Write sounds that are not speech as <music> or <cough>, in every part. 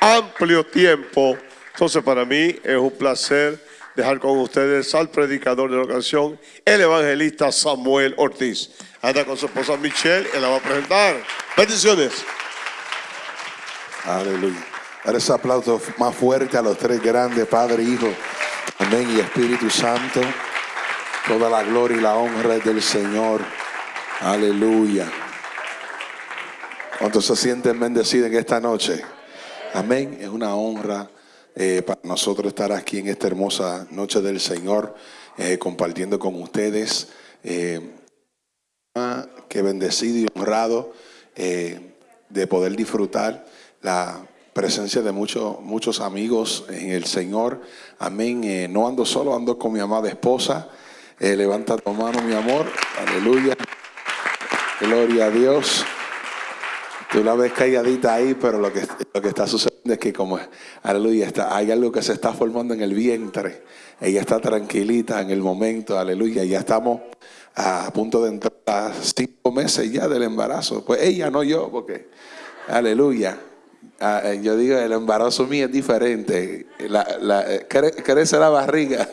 amplio tiempo. Entonces para mí es un placer dejar con ustedes al predicador de la ocasión, el evangelista Samuel Ortiz. Anda con su esposa Michelle y la va a presentar. Bendiciones. Aleluya. Dar ese aplauso más fuerte a los tres grandes, Padre, Hijo, Amén y Espíritu Santo. Toda la gloria y la honra es del Señor. Aleluya. ¿Cuántos se sienten bendecidos en esta noche? Amén. Es una honra eh, para nosotros estar aquí en esta hermosa noche del Señor, eh, compartiendo con ustedes. Eh, que bendecido y honrado de poder disfrutar la presencia de muchos, muchos amigos en el Señor. Amén. no ando solo, ando con mi amada esposa. levanta tu mano, mi amor. Aleluya. Gloria a Dios. Tú la ves calladita ahí, pero lo que, lo que está sucediendo es que como, aleluya, está, hay algo que se está formando en el vientre. Ella está tranquilita en el momento, aleluya. Ya estamos a punto de entrar a cinco meses ya del embarazo. Pues ella, no yo, porque, aleluya. Ah, eh, yo digo, el embarazo mío es diferente. La, la, eh, crece la barriga.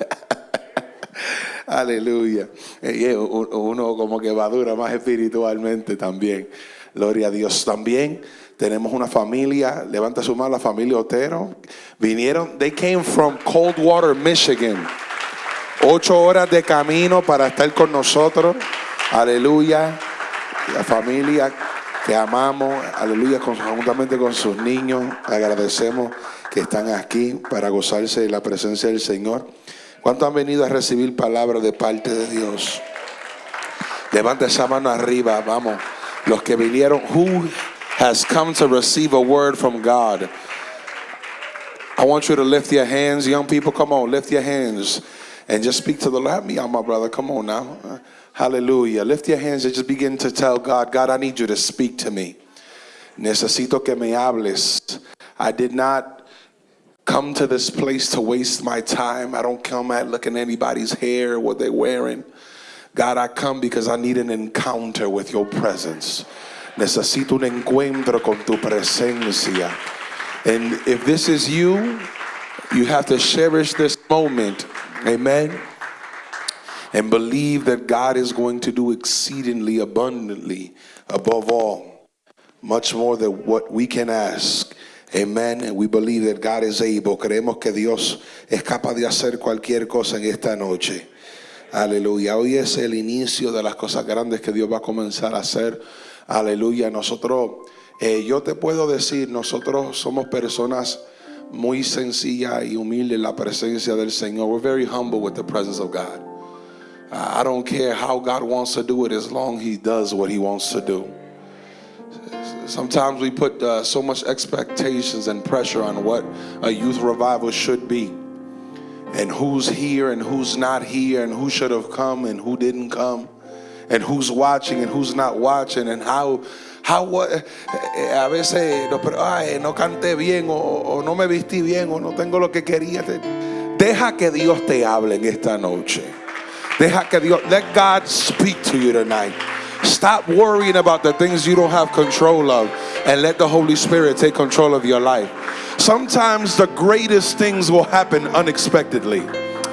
<laughs> aleluya. Y uno como que va dura más espiritualmente también. Gloria a Dios. También tenemos una familia, levanta su mano la familia Otero. Vinieron, they came from Coldwater, Michigan. Ocho horas de camino para estar con nosotros. Aleluya. La familia que amamos, aleluya, juntamente con sus niños. Agradecemos que están aquí para gozarse de la presencia del Señor. ¿Cuántos han venido a recibir palabras de parte de Dios? Levanta esa mano arriba, vamos. Los que vinieron, who has come to receive a word from God? I want you to lift your hands. Young people, come on, lift your hands and just speak to the Lord. Help me out, my brother. Come on now. Hallelujah. Lift your hands and just begin to tell God, God, I need you to speak to me. Necesito que me hables. I did not come to this place to waste my time. I don't come at looking at anybody's hair, what they're wearing. God, I come because I need an encounter with your presence. Necesito un encuentro con tu presencia. And if this is you, you have to cherish this moment. Amen. And believe that God is going to do exceedingly abundantly, above all, much more than what we can ask. Amen. And we believe that God is able. Creemos que Dios es capaz de hacer cualquier cosa en esta noche. Aleluya. Hoy es el inicio de las cosas grandes que Dios va a comenzar a hacer. Aleluya. Nosotros, eh, yo te puedo decir, nosotros somos personas muy sencillas y humildes en la presencia del Señor. We're very humble with the presence of God. I don't care how God wants to do it as long He does what He wants to do. Sometimes we put uh, so much expectations and pressure on what a youth revival should be and who's here and who's not here and who should have come and who didn't come? And who's watching and who's not watching? And how how what eh, a veces ay, no canté bien o, o, no me vestí bien o no tengo lo que quería. Deja que Dios te hable en esta noche. Deja que Dios let God speak to you tonight stop worrying about the things you don't have control of and let the Holy Spirit take control of your life Sometimes the greatest things will happen unexpectedly.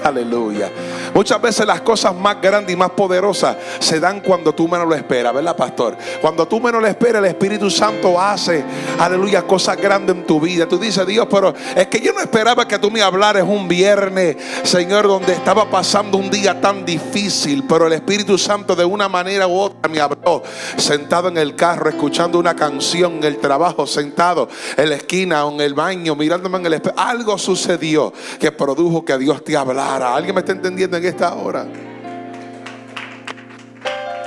Aleluya. Muchas veces las cosas más grandes y más poderosas se dan cuando tú menos lo esperas, ¿verdad, pastor? Cuando tú menos lo esperas, el Espíritu Santo hace, aleluya, cosas grandes en tu vida. Tú dices, Dios, pero es que yo no esperaba que tú me hablaras un viernes, Señor, donde estaba pasando un día tan difícil, pero el Espíritu Santo de una manera u otra me habló, sentado en el carro, escuchando una canción, en el trabajo, sentado en la esquina o en el baño, mirándome en el espejo. Algo sucedió que produjo que Dios te hablara. ¿Alguien me está entendiendo en esta hora?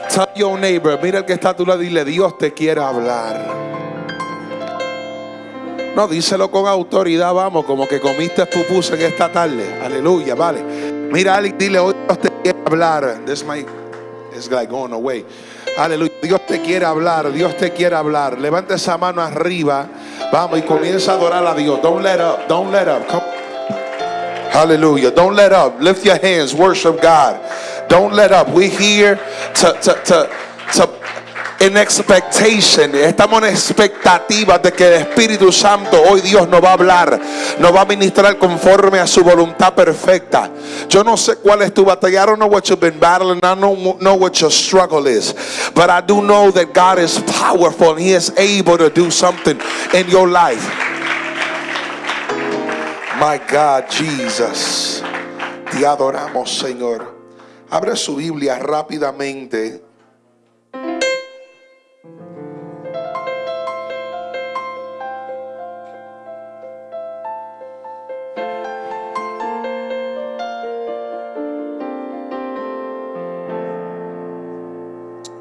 Tell your neighbor, mira el que está a tu dile, Dios te quiere hablar. No, díselo con autoridad, vamos, como que comiste pupus en esta tarde. Aleluya, vale. Mira a alguien, dile, hoy Dios te quiere hablar. This might is like going away. Aleluya, Dios te quiere hablar, Dios te quiere hablar. Levanta esa mano arriba, vamos y comienza a adorar a Dios. Don't let up, don't let up. Come Hallelujah. Don't let up. Lift your hands. Worship God. Don't let up. We're here to, to, to, to en expectation, estamos en expectativa de que el Espíritu Santo hoy Dios nos va a hablar, nos va a ministrar conforme a su voluntad perfecta. Yo no sé cuál es tu batalla. I don't know what you've been battling. I don't know what your struggle is. But I do know that God is powerful and He is able to do something in your life. My God, Jesus. Te adoramos, Señor. Abre su Biblia rápidamente.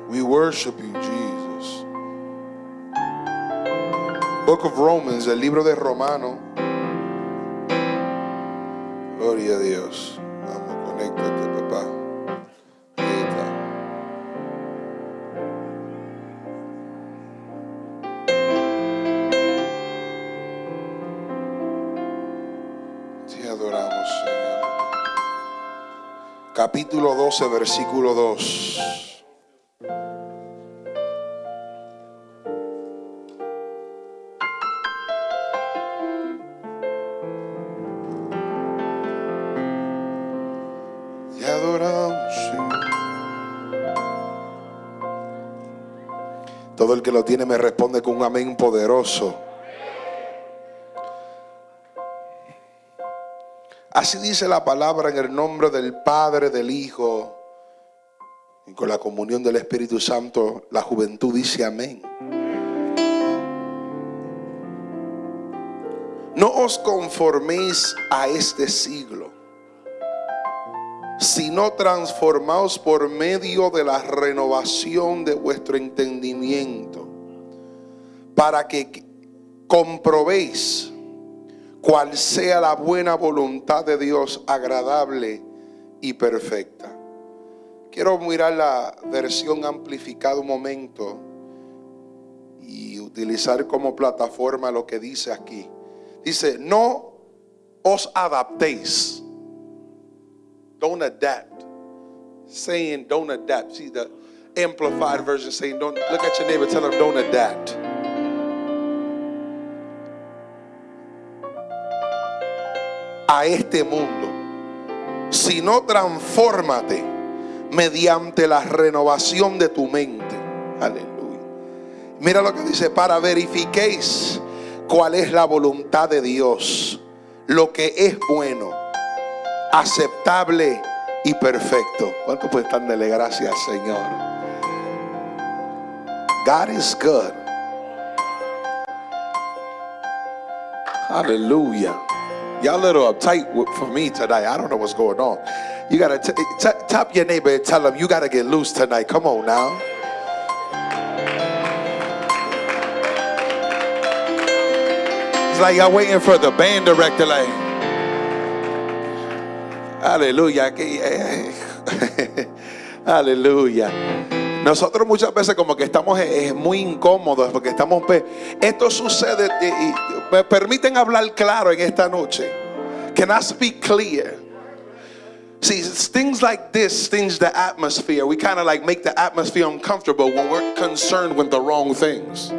We worship you, Jesus. Book of Romans, el libro de Romano. Gloria a Dios. Vamos, conéctate, papá. Ahí. Te adoramos, Señor. Capítulo 12, versículo 2. Todo el que lo tiene me responde con un amén poderoso. Así dice la palabra en el nombre del Padre, del Hijo y con la comunión del Espíritu Santo. La juventud dice amén. No os conforméis a este siglo sino transformaos por medio de la renovación de vuestro entendimiento, para que comprobéis cuál sea la buena voluntad de Dios, agradable y perfecta. Quiero mirar la versión amplificada un momento y utilizar como plataforma lo que dice aquí. Dice, no os adaptéis. Don't adapt. Saying don't adapt. See the amplified version saying don't look at your neighbor, tell them don't adapt. A este mundo, sino transfórmate mediante la renovación de tu mente. Aleluya. Mira lo que dice, para verifiquéis cuál es la voluntad de Dios, lo que es bueno aceptable y perfecto. ¿Cuánto pueden darle gracias, Señor? God is good. Hallelujah. Y'all a little uptight for me tonight. I don't know what's going on. You gotta tap your neighbor and tell him you gotta get loose tonight. Come on now. It's like y'all waiting for the band director, like. Aleluya. que- eh, <laughs> Aleluya. Nosotros muchas veces como que estamos eh, muy incómodos porque estamos... pe- Esto sucede y, me permiten hablar claro en esta noche. Can I speak clear? See, things like this change the atmosphere. We kind of like make the atmosphere uncomfortable when we're concerned with the wrong things.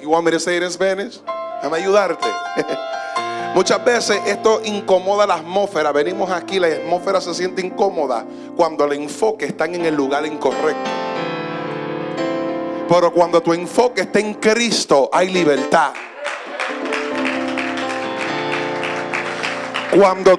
You want me to say it in Spanish? Ayudarte. <laughs> Muchas veces esto incomoda la atmósfera. Venimos aquí, la atmósfera se siente incómoda cuando el enfoque está en el lugar incorrecto. Pero cuando tu enfoque está en Cristo, hay libertad. Cuando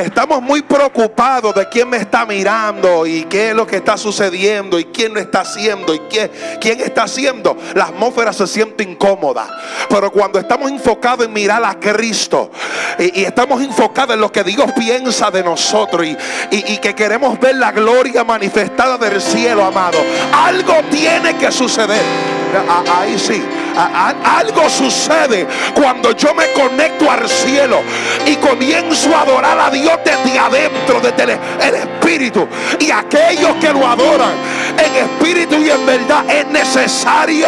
estamos muy preocupados de quién me está mirando y qué es lo que está sucediendo y quién lo está haciendo y qué, quién está haciendo, la atmósfera se siente incómoda. Pero cuando estamos enfocados en mirar a Cristo y, estamos enfocados en lo que Dios piensa de nosotros y, que queremos ver la gloria manifestada del cielo, amado, algo tiene que suceder. Ahí sí. Algo sucede cuando yo me conecto al cielo y comienzo a adorar a Dios desde adentro, desde el Espíritu. Y aquellos que lo adoran en espíritu y en verdad. Es necesario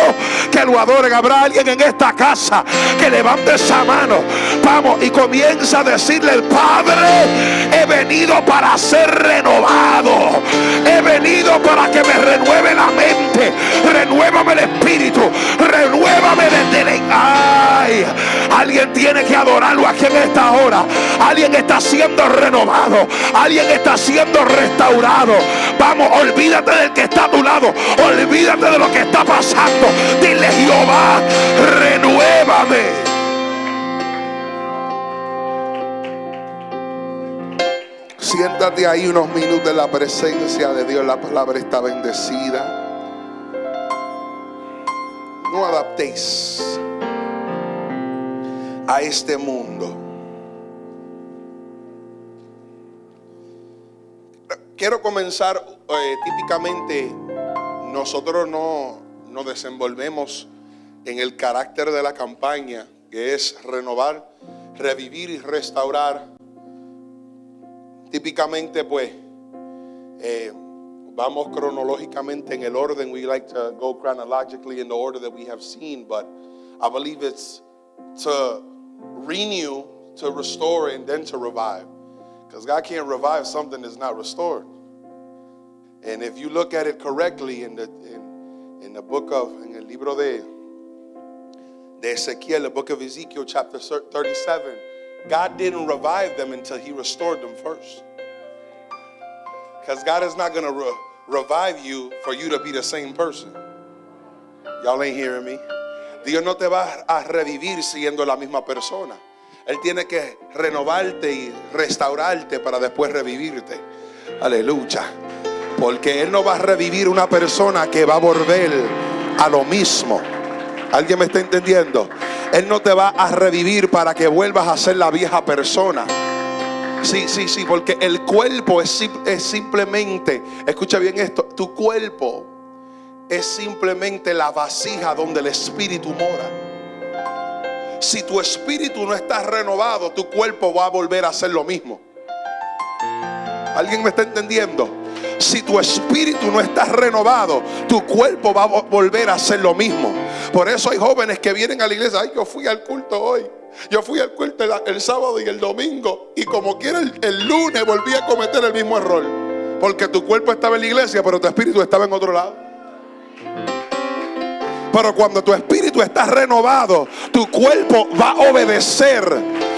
que lo adoren. Habrá alguien en esta casa que levante esa mano. Vamos y comienza a decirle al Padre, he venido para ser renovado. He venido para que me renueve la mente. Renuévame el espíritu. Renuévame desde el... Ay, alguien tiene que adorarlo aquí en esta hora. Alguien está siendo renovado. Alguien está siendo restaurado. Vamos, olvídate del que está a tu lado. Olvídate de lo que está pasando. Dile Jehová, renuévame. Siéntate ahí unos minutos en la presencia de Dios. La palabra está bendecida. No adaptéis a este mundo. Quiero comenzar eh, típicamente, nosotros no nos desenvolvemos en el carácter de la campaña, que es renovar, revivir y restaurar. Típicamente, pues, eh, vamos cronológicamente en el orden. We like to go chronologically in the order that we have seen, but I believe it's to renew, to restore, and then to revive. Because God can't revive something that's not restored. And if you look at it correctly in the, in, in the book of, in el libro de, de Ezequiel, the book of Ezekiel, chapter 37, God didn't revive them until He restored them first. Because God is not going to re- revive you for you to be the same person. Y'all ain't hearing me. Dios no te va a revivir siendo la misma persona. Él tiene que renovarte y restaurarte para después revivirte. Aleluya. Porque Él no va a revivir una persona que va a volver a lo mismo. ¿Alguien me está entendiendo? Él no te va a revivir para que vuelvas a ser la vieja persona. Sí, sí, sí, porque el cuerpo es, simplemente, escucha bien esto, tu cuerpo es simplemente la vasija donde el espíritu mora. Si tu espíritu no está renovado, tu cuerpo va a volver a hacer lo mismo. ¿Alguien me está entendiendo? Si tu espíritu no está renovado, tu cuerpo va a volver a hacer lo mismo. Por eso hay jóvenes que vienen a la iglesia. Ay, yo fui al culto hoy. Yo fui al culto el, sábado y el domingo. Y como quiera el, lunes volví a cometer el mismo error. Porque tu cuerpo estaba en la iglesia, pero tu espíritu estaba en otro lado. Pero cuando tu espíritu está renovado, tu cuerpo va a obedecer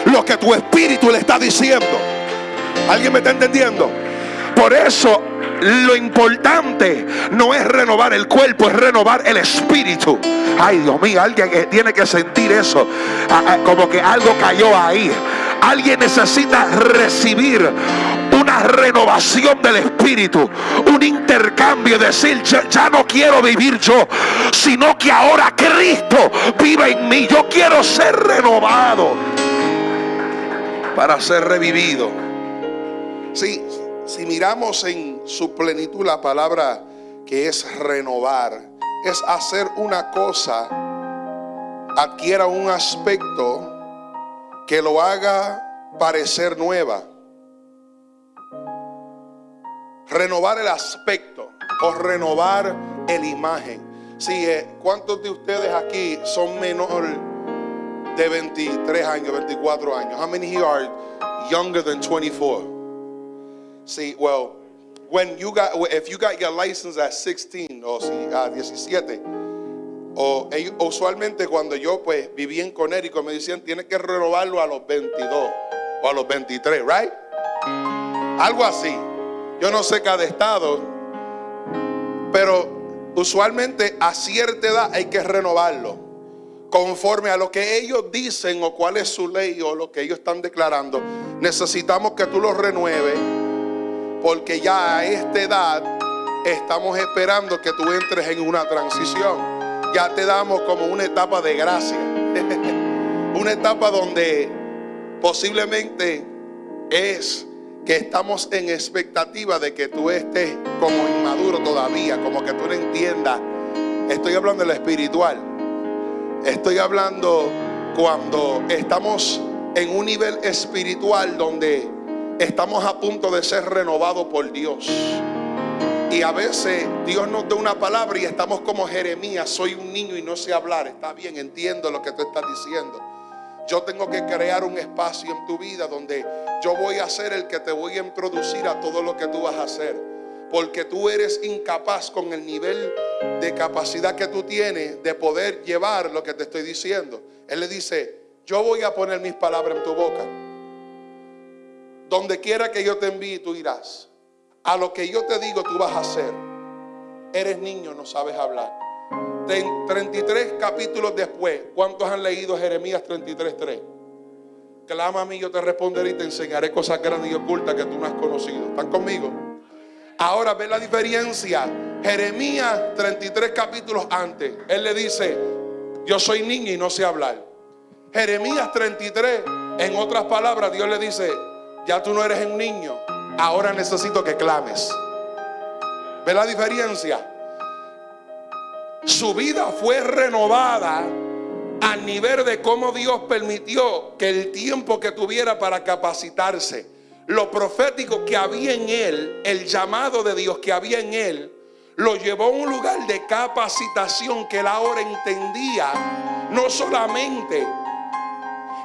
lo que tu espíritu le está diciendo. ¿Alguien me está entendiendo? Por eso lo importante no es renovar el cuerpo, es renovar el espíritu. Ay, Dios mío, alguien tiene que sentir eso. Ah, ah, como que algo cayó ahí. Alguien necesita recibir una renovación del espíritu, un intercambio, decir, ya, ya, no quiero vivir yo, sino que ahora Cristo vive en mí. Yo quiero ser renovado para ser revivido. Sí, si miramos en su plenitud la palabra que es renovar, es hacer una cosa, adquiera un aspecto que lo haga parecer nueva. Renovar el aspecto o renovar el imagen. Si, eh, ¿cuántos de ustedes aquí son menor de 23 años, 24 años? How many here are younger than 24? See, well, when you got, if you got your license at 16 o si a 17, o usualmente cuando yo pues viví en Connecticut me decían tienes que renovarlo a los 22 o a los 23, right? Algo así. Yo no sé cada estado, pero usualmente a cierta edad hay que renovarlo conforme a lo que ellos dicen o cuál es su ley o lo que ellos están declarando. Necesitamos que tú lo renueves porque ya a esta edad estamos esperando que tú entres en una transición. Ya te damos como una etapa de gracia. <laughs> una etapa donde posiblemente es que estamos en expectativa de que tú estés como inmaduro todavía, como que tú no entiendas. Estoy hablando de lo espiritual. Estoy hablando cuando estamos en un nivel espiritual donde estamos a punto de ser renovados por Dios. Y a veces Dios nos da una palabra y estamos como Jeremías, soy un niño y no sé hablar. Está bien, entiendo lo que tú estás diciendo. Yo tengo que crear un espacio en tu vida donde yo voy a ser el que te voy a introducir a todo lo que tú vas a hacer. Porque tú eres incapaz con el nivel de capacidad que tú tienes de poder llevar lo que te estoy diciendo. Él le dice, yo voy a poner mis palabras en tu boca. Donde quiera que yo te envíe, tú irás. A lo que yo te digo, tú vas a hacer. Eres niño, no sabes hablar. 33 capítulos después, ¿cuántos han leído Jeremías 33.3? Clama a mí, yo te responderé y te enseñaré cosas grandes y ocultas que tú no has conocido. ¿Están conmigo? Ahora ve la diferencia. Jeremías 33 capítulos antes, él le dice, yo soy niño y no sé hablar. Jeremías 33, en otras palabras, Dios le dice, ya tú no eres un niño, ahora necesito que clames. ¿Ve la diferencia? Su vida fue renovada al nivel de cómo Dios permitió que el tiempo que tuviera para capacitarse, lo profético que había en él, el llamado de Dios que había en él, lo llevó a un lugar de capacitación que él ahora entendía, no solamente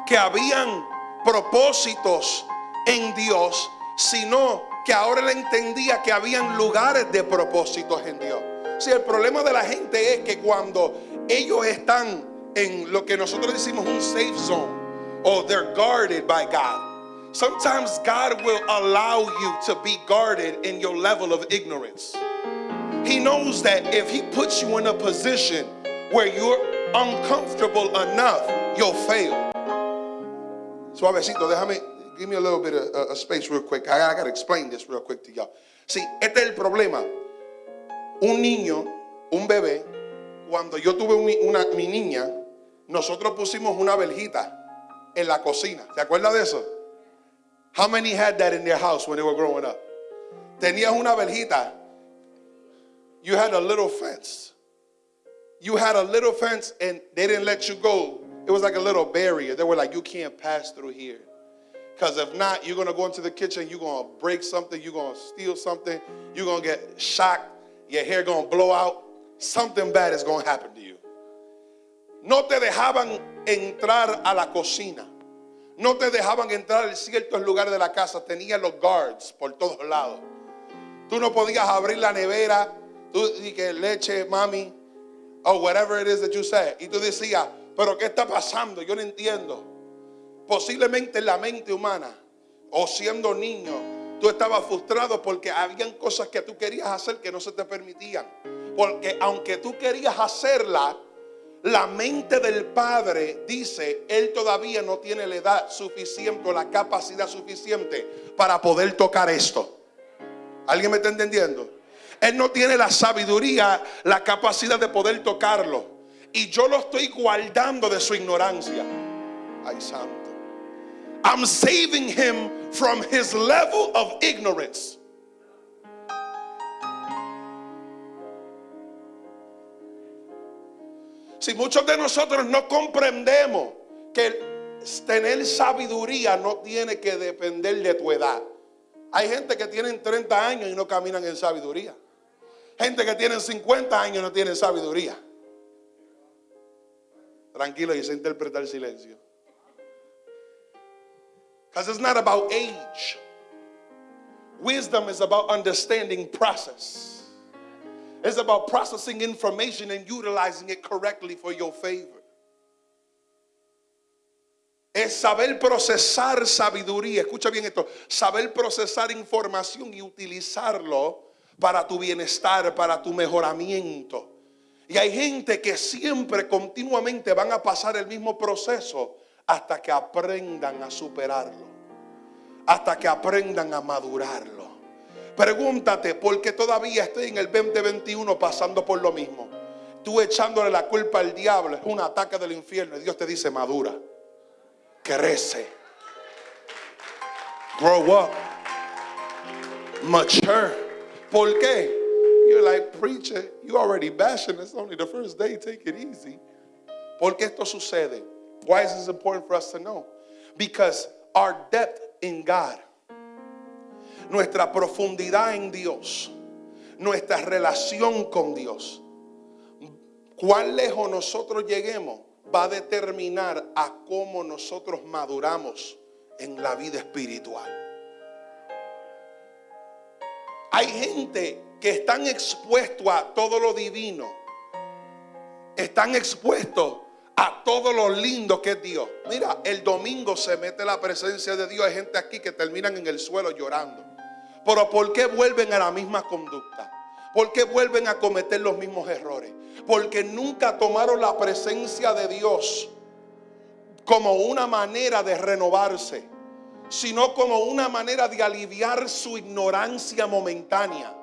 que habían propósitos en Dios, sino que ahora él entendía que habían lugares de propósitos en Dios. Si el problema de la gente es que cuando ellos están en lo que nosotros decimos un safe zone, o they're guarded by God, sometimes God will allow you to be guarded in your level of ignorance. He knows that if He puts you in a position where you're uncomfortable enough, you'll fail. Suavecito, déjame, give me a little bit of uh, space real quick. I, I got to explain this real quick to y'all. Sí, este es el problema. Un niño, un bebé, cuando yo tuve una, mi niña, nosotros pusimos una verjita en la cocina. ¿Se acuerda de eso? How many had that in their house when they were growing up? Tenías una verjita. You had a little fence. You had a little fence and they didn't let you go it was like a little barrier. They were like, you can't pass through here. Because if not, you're going to go into the kitchen, you're going to break something, you're going to steal something, you're going to get shocked, your hair going to blow out. Something bad is going to happen to you. No te dejaban entrar a la cocina. No te dejaban entrar en ciertos lugares de la casa. Tenían los guards por todos lados. Tú no podías abrir la nevera. Tú que leche, mami, or whatever it is that you say. Y tú decías, pero ¿qué está pasando? Yo no entiendo. Posiblemente en la mente humana o siendo niño, tú estabas frustrado porque habían cosas que tú querías hacer que no se te permitían. Porque aunque tú querías hacerla, la mente del padre dice, él todavía no tiene la edad suficiente o la capacidad suficiente para poder tocar esto. ¿Alguien me está entendiendo? Él no tiene la sabiduría, la capacidad de poder tocarlo y yo lo estoy guardando de su ignorancia. Ay, santo. I'm saving him from his level of ignorance. Si muchos de nosotros no comprendemos que tener sabiduría no tiene que depender de tu edad. Hay gente que tienen 30 años y no caminan en sabiduría. Gente que tienen 50 años y no tienen sabiduría. Tranquilo, y se interpreta el silencio. Because it's not about age. Wisdom is about understanding process. It's about processing information and utilizing it correctly for your favor. Es saber procesar sabiduría. Escucha bien esto. Saber procesar información y utilizarlo para tu bienestar, para tu mejoramiento. Y hay gente que siempre, continuamente van a pasar el mismo proceso hasta que aprendan a superarlo. Hasta que aprendan a madurarlo. Pregúntate, ¿por qué todavía estoy en el 2021 pasando por lo mismo? Tú echándole la culpa al diablo es un ataque del infierno y Dios te dice madura, crece, grow up, mature. ¿Por qué? You're like, preacher, you already bashing. It's only the first day. Take it easy. ¿Por qué esto sucede? Why is this important for us to know? Because our depth God, nuestra profundidad en Dios, nuestra relación con Dios. Cuán lejos nosotros lleguemos va a determinar a cómo nosotros maduramos en la vida espiritual. Hay gente que están expuestos a todo lo divino, están expuestos a todo lo lindo que es Dios. Mira, el domingo se mete la presencia de Dios. Hay gente aquí que terminan en el suelo llorando. Pero ¿por qué vuelven a la misma conducta? ¿Por qué vuelven a cometer los mismos errores? Porque nunca tomaron la presencia de Dios como una manera de renovarse, sino como una manera de aliviar su ignorancia momentánea.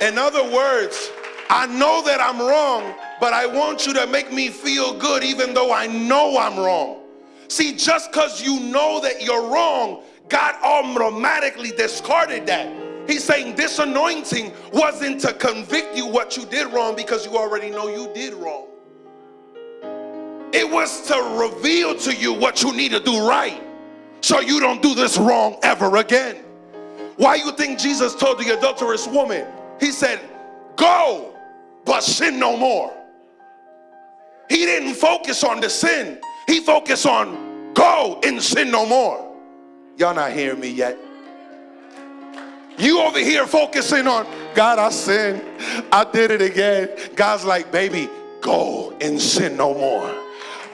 In other words, I know that I'm wrong, but I want you to make me feel good even though I know I'm wrong. See, just because you know that you're wrong, God automatically discarded that. He's saying this anointing wasn't to convict you what you did wrong because you already know you did wrong. It was to reveal to you what you need to do right so you don't do this wrong ever again. Why you think Jesus told the adulterous woman? He said, Go, but sin no more. He didn't focus on the sin, he focused on go and sin no more. Y'all not hearing me yet? You over here focusing on God, I sinned. I did it again. God's like, baby, go and sin no more.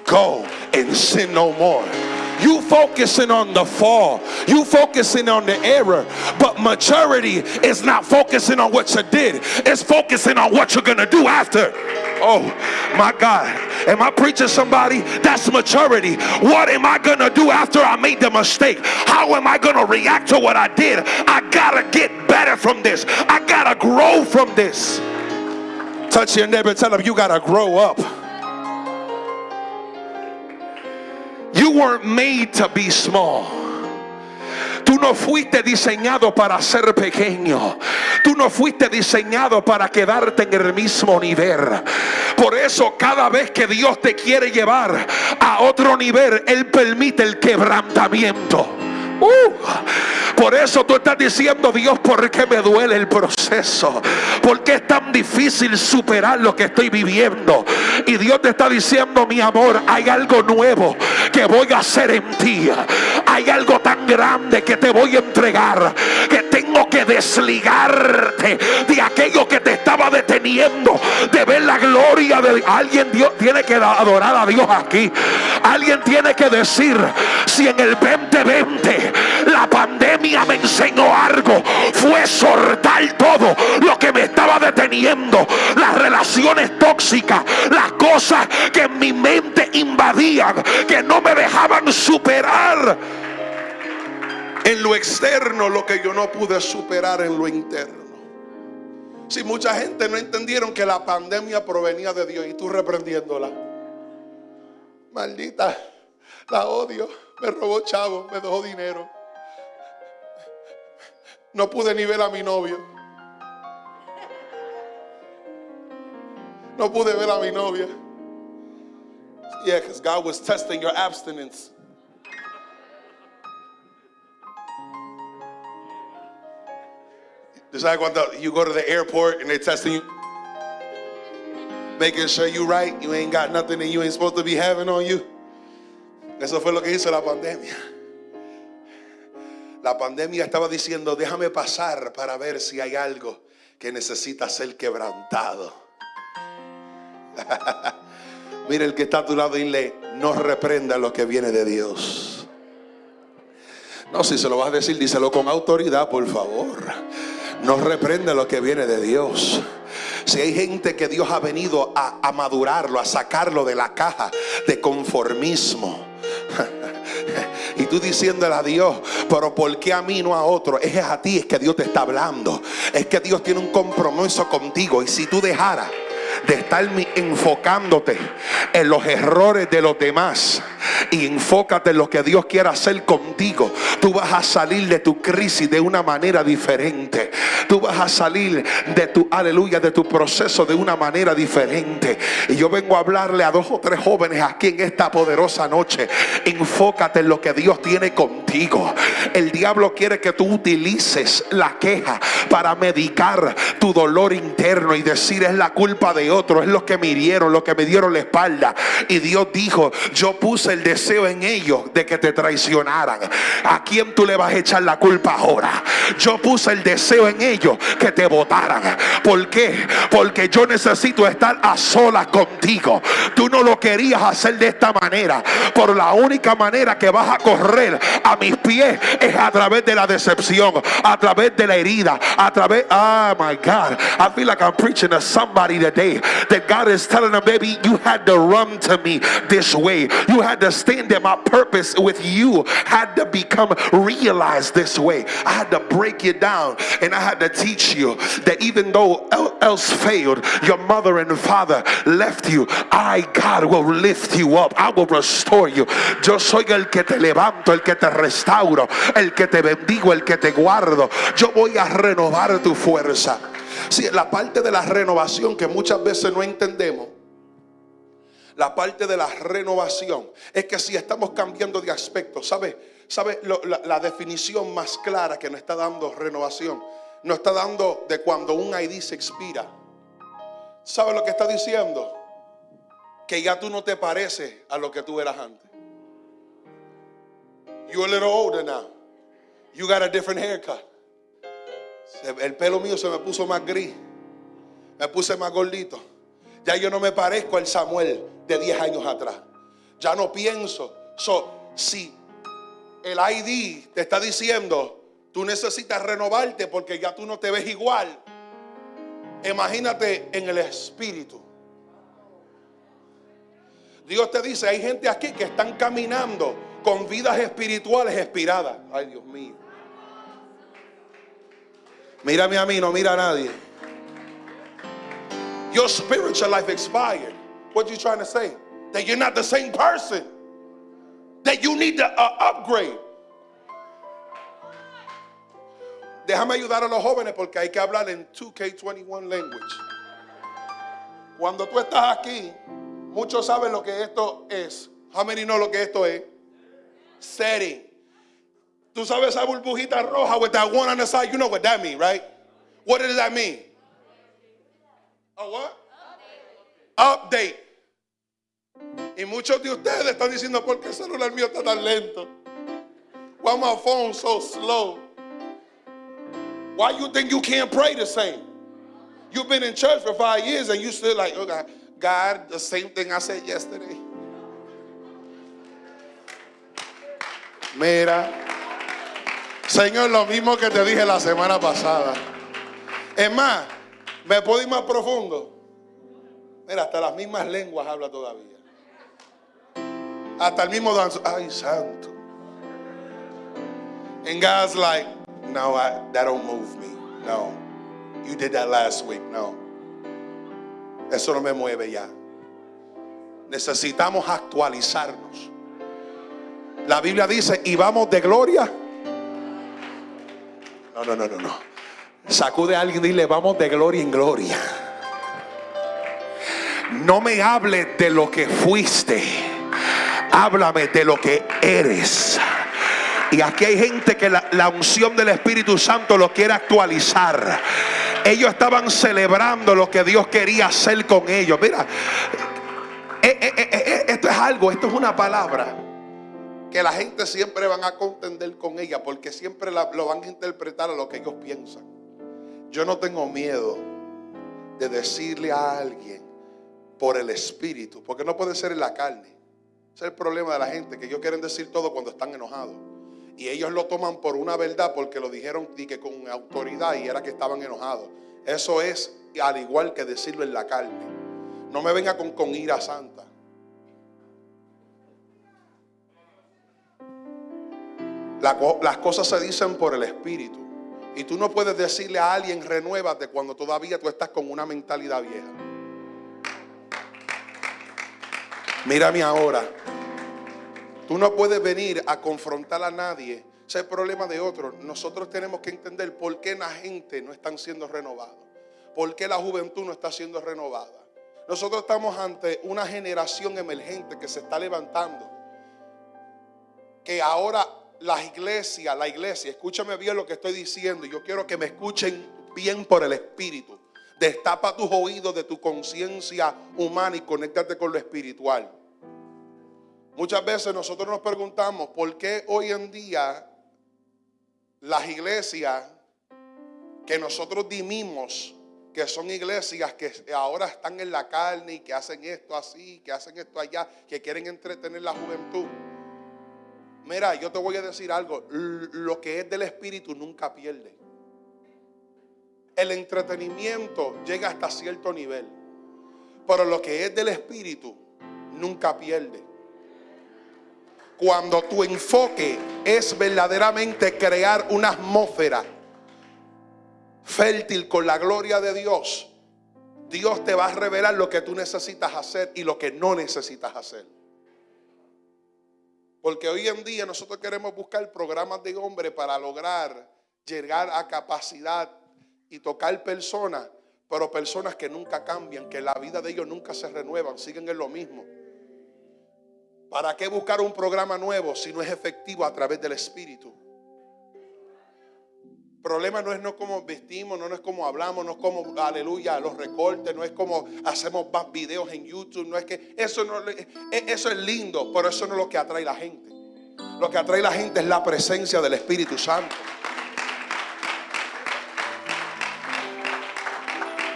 Go and sin no more. You focusing on the fall. You focusing on the error. But maturity is not focusing on what you did. It's focusing on what you're going to do after. Oh my God. Am I preaching somebody? That's maturity. What am I going to do after I made the mistake? How am I going to react to what I did? I got to get better from this. I got to grow from this. Touch your neighbor tell them you got to grow up. You weren't made to be small. Tú no fuiste diseñado para ser pequeño. Tú no fuiste diseñado para quedarte en el mismo nivel. Por eso cada vez que Dios te quiere llevar a otro nivel, Él permite el quebrantamiento. Uh, por eso tú estás diciendo, Dios, ¿por qué me duele el proceso? ¿Por qué es tan difícil superar lo que estoy viviendo? Y Dios te está diciendo, mi amor, hay algo nuevo que voy a hacer en ti. Hay algo tan grande que te voy a entregar. Que tengo que desligarte de aquello que te estaba deteniendo. De ver la gloria de alguien. Dios tiene que adorar a Dios aquí. Alguien tiene que decir, si en el 2020 la pandemia me enseñó algo, fue soltar todo lo que me estaba deteniendo. Las relaciones tóxicas, las cosas que en mi mente invadían, que no me dejaban superar en lo externo lo que yo no pude superar en lo interno. Si mucha gente no entendieron que la pandemia provenía de Dios y tú reprendiéndola. Maldita, la odio, me robó chavo, me dejó dinero. No pude ni ver a mi novio. No pude ver a mi novia. Yeah, because God was testing your abstinence. Just like cuando you go to the airport and they're testing you, making sure you right, you ain't got nothing that you ain't supposed to be having on you. Eso fue lo que hizo la pandemia. La pandemia estaba diciendo, déjame pasar para ver si hay algo que necesita ser quebrantado. <laughs> Mira el que está a tu lado y le no reprenda lo que viene de Dios. No, si se lo vas a decir, díselo con autoridad, por favor. No reprenda lo que viene de Dios. Si hay gente que Dios ha venido a, a madurarlo, a sacarlo de la caja de conformismo. <laughs> Y tú diciéndole a Dios, pero ¿por qué a mí no a otro? Es a ti, es que Dios te está hablando. Es que Dios tiene un compromiso contigo. Y si tú dejaras de estar enfocándote en los errores de los demás y enfócate en lo que Dios quiere hacer contigo. Tú vas a salir de tu crisis de una manera diferente. Tú vas a salir de tu, aleluya, de tu proceso de una manera diferente. Y yo vengo a hablarle a dos o tres jóvenes aquí en esta poderosa noche. Enfócate en lo que Dios tiene contigo. El diablo quiere que tú utilices la queja para medicar tu dolor interno y decir es la culpa de otro, es lo que me hirieron, lo que me dieron la espalda. Y Dios dijo, yo puse el deseo en ellos de que te traicionaran. ¿A quién tú le vas a echar la culpa ahora? Yo puse el deseo en ellos que te votaran. ¿Por qué? Porque yo necesito estar a solas contigo. Tú no lo querías hacer de esta manera. Por la única manera que vas a correr a mis pies es a través de la decepción, a través de la herida, a través. Oh my God. I feel like I'm preaching to somebody today that God is telling them, baby, you had to run to me this way. You had to stand there. My purpose with you had to become realized this way. I had to break you down and I had to teach you that even though else failed, your mother and father left you, I, God, will lift you up. I will restore you. Yo soy el que te levanto, el que te restauro, el que te bendigo, el que te guardo. Yo voy a renovar tu fuerza. Si la parte de la renovación que muchas veces no entendemos, la parte de la renovación es que si estamos cambiando de aspecto, ¿sabe? ¿Sabe la, la, definición más clara que nos está dando renovación? Nos está dando de cuando un ID se expira. ¿Sabe lo que está diciendo? Que ya tú no te pareces a lo que tú eras antes. You're a little older now. You got a different haircut. El pelo mío se me puso más gris. Me puse más gordito. Ya yo no me parezco al Samuel de 10 años atrás. Ya no pienso. So, si el ID te está diciendo, tú necesitas renovarte porque ya tú no te ves igual. Imagínate en el espíritu. Dios te dice, hay gente aquí que están caminando con vidas espirituales expiradas. Ay, Dios mío. Mírame a mí, no mira a nadie. Your spiritual life expired. What are you trying to say? That you're not the same person. That you need to uh, upgrade. Déjame ayudar a los jóvenes porque hay que hablar en 2K21 language. Cuando tú estás aquí, muchos saben lo que esto es. How many know lo que esto es? Setting. Tú sabes esa burbujita roja with that one on the side. You know what that means, right? What does that mean? A what? Update. Y muchos de ustedes están diciendo, ¿por qué el celular mío está tan lento? Why my phone so slow? Why you think you can't pray the same? You've been in church for five years and you still like, oh God, God, the same thing I said yesterday. Mira, Señor, lo mismo que te dije la semana pasada. Es más, me puedo ir más profundo. Mira, hasta las mismas lenguas habla todavía. Hasta el mismo danzo. Ay, santo. And God's like, no, I, that don't move me. No. You did that last week. No. Eso no me mueve ya. Necesitamos actualizarnos. La Biblia dice, y vamos de gloria. No, no, no, no, no. Sacude a alguien y dile, vamos de gloria en gloria. No me hable de lo que fuiste. Háblame de lo que eres. Y aquí hay gente que la, unción del Espíritu Santo lo quiere actualizar. Ellos estaban celebrando lo que Dios quería hacer con ellos. Mira, eh, eh, eh, esto es algo, esto es una palabra que la gente siempre van a contender con ella porque siempre lo van a interpretar a lo que ellos piensan. Yo no tengo miedo de decirle a alguien por el espíritu, porque no puede ser en la carne. Ese es el problema de la gente, que ellos quieren decir todo cuando están enojados. Y ellos lo toman por una verdad porque lo dijeron y que con autoridad y era que estaban enojados. Eso es al igual que decirlo en la carne. No me venga con, con ira santa. las cosas se dicen por el espíritu. Y tú no puedes decirle a alguien renuévate cuando todavía tú estás con una mentalidad vieja. Mírame ahora. Tú no puedes venir a confrontar a nadie. Ese es el problema de otros. Nosotros tenemos que entender por qué la gente no está siendo renovada. ¿Por qué la juventud no está siendo renovada? Nosotros estamos ante una generación emergente que se está levantando. Que ahora las iglesias, la iglesia, escúchame bien lo que estoy diciendo. Yo quiero que me escuchen bien por el Espíritu. Destapa tus oídos de tu conciencia humana y conéctate con lo espiritual. Muchas veces nosotros nos preguntamos por qué hoy en día las iglesias que nosotros dimimos que son iglesias que ahora están en la carne y que hacen esto así, que hacen esto allá, que quieren entretener la juventud. Mira, yo te voy a decir algo, lo que es del espíritu nunca pierde. El entretenimiento llega hasta cierto nivel, pero lo que es del espíritu nunca pierde. Cuando tu enfoque es verdaderamente crear una atmósfera fértil con la gloria de Dios, Dios te va a revelar lo que tú necesitas hacer y lo que no necesitas hacer. Porque hoy en día nosotros queremos buscar programas de hombre para lograr llegar a capacidad y tocar personas, pero personas que nunca cambian, que la vida de ellos nunca se renuevan, siguen en lo mismo. ¿Para qué buscar un programa nuevo si no es efectivo a través del Espíritu? Problema no es no cómo vestimos, no es cómo hablamos, no es como, aleluya, los recortes, no es como hacemos más videos en YouTube, no es que eso, no, e, eso es lindo, pero eso no es lo que atrae la gente. Lo que atrae la gente es la presencia del Espíritu Santo.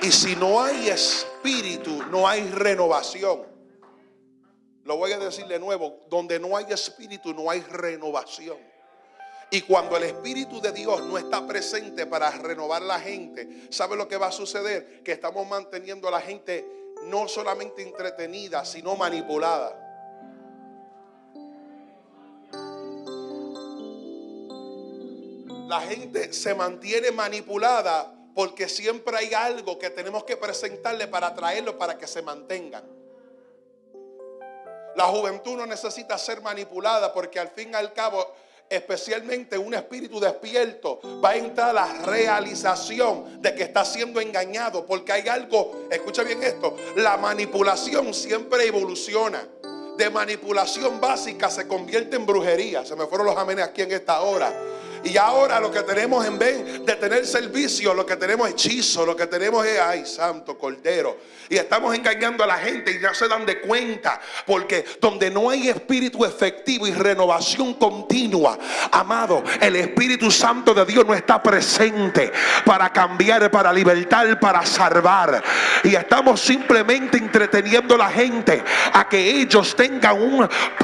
Y si no hay espíritu, no hay renovación. Lo voy a decir de nuevo, donde no hay espíritu, no hay renovación. Y cuando el Espíritu de Dios no está presente para renovar la gente, ¿sabe lo que va a suceder? Que estamos manteniendo a la gente no solamente entretenida, sino manipulada. La gente se mantiene manipulada porque siempre hay algo que tenemos que presentarle para atraerlo para que se mantengan. La juventud no necesita ser manipulada porque al fin y al cabo especialmente un espíritu despierto, va a entrar a la realización de que está siendo engañado. Porque hay algo, escucha bien esto, la manipulación siempre evoluciona. De manipulación básica se convierte en brujería. Se me fueron los amenes aquí en esta hora. Y ahora lo que tenemos en vez de tener servicio, lo que tenemos es hechizo, lo que tenemos es, ay, santo cordero. Y estamos engañando a la gente y ya se dan de cuenta. Porque donde no hay espíritu efectivo y renovación continua, amado, el Espíritu Santo de Dios no está presente para cambiar, para libertar, para salvar. Y estamos simplemente entreteniendo a la gente a que ellos tengan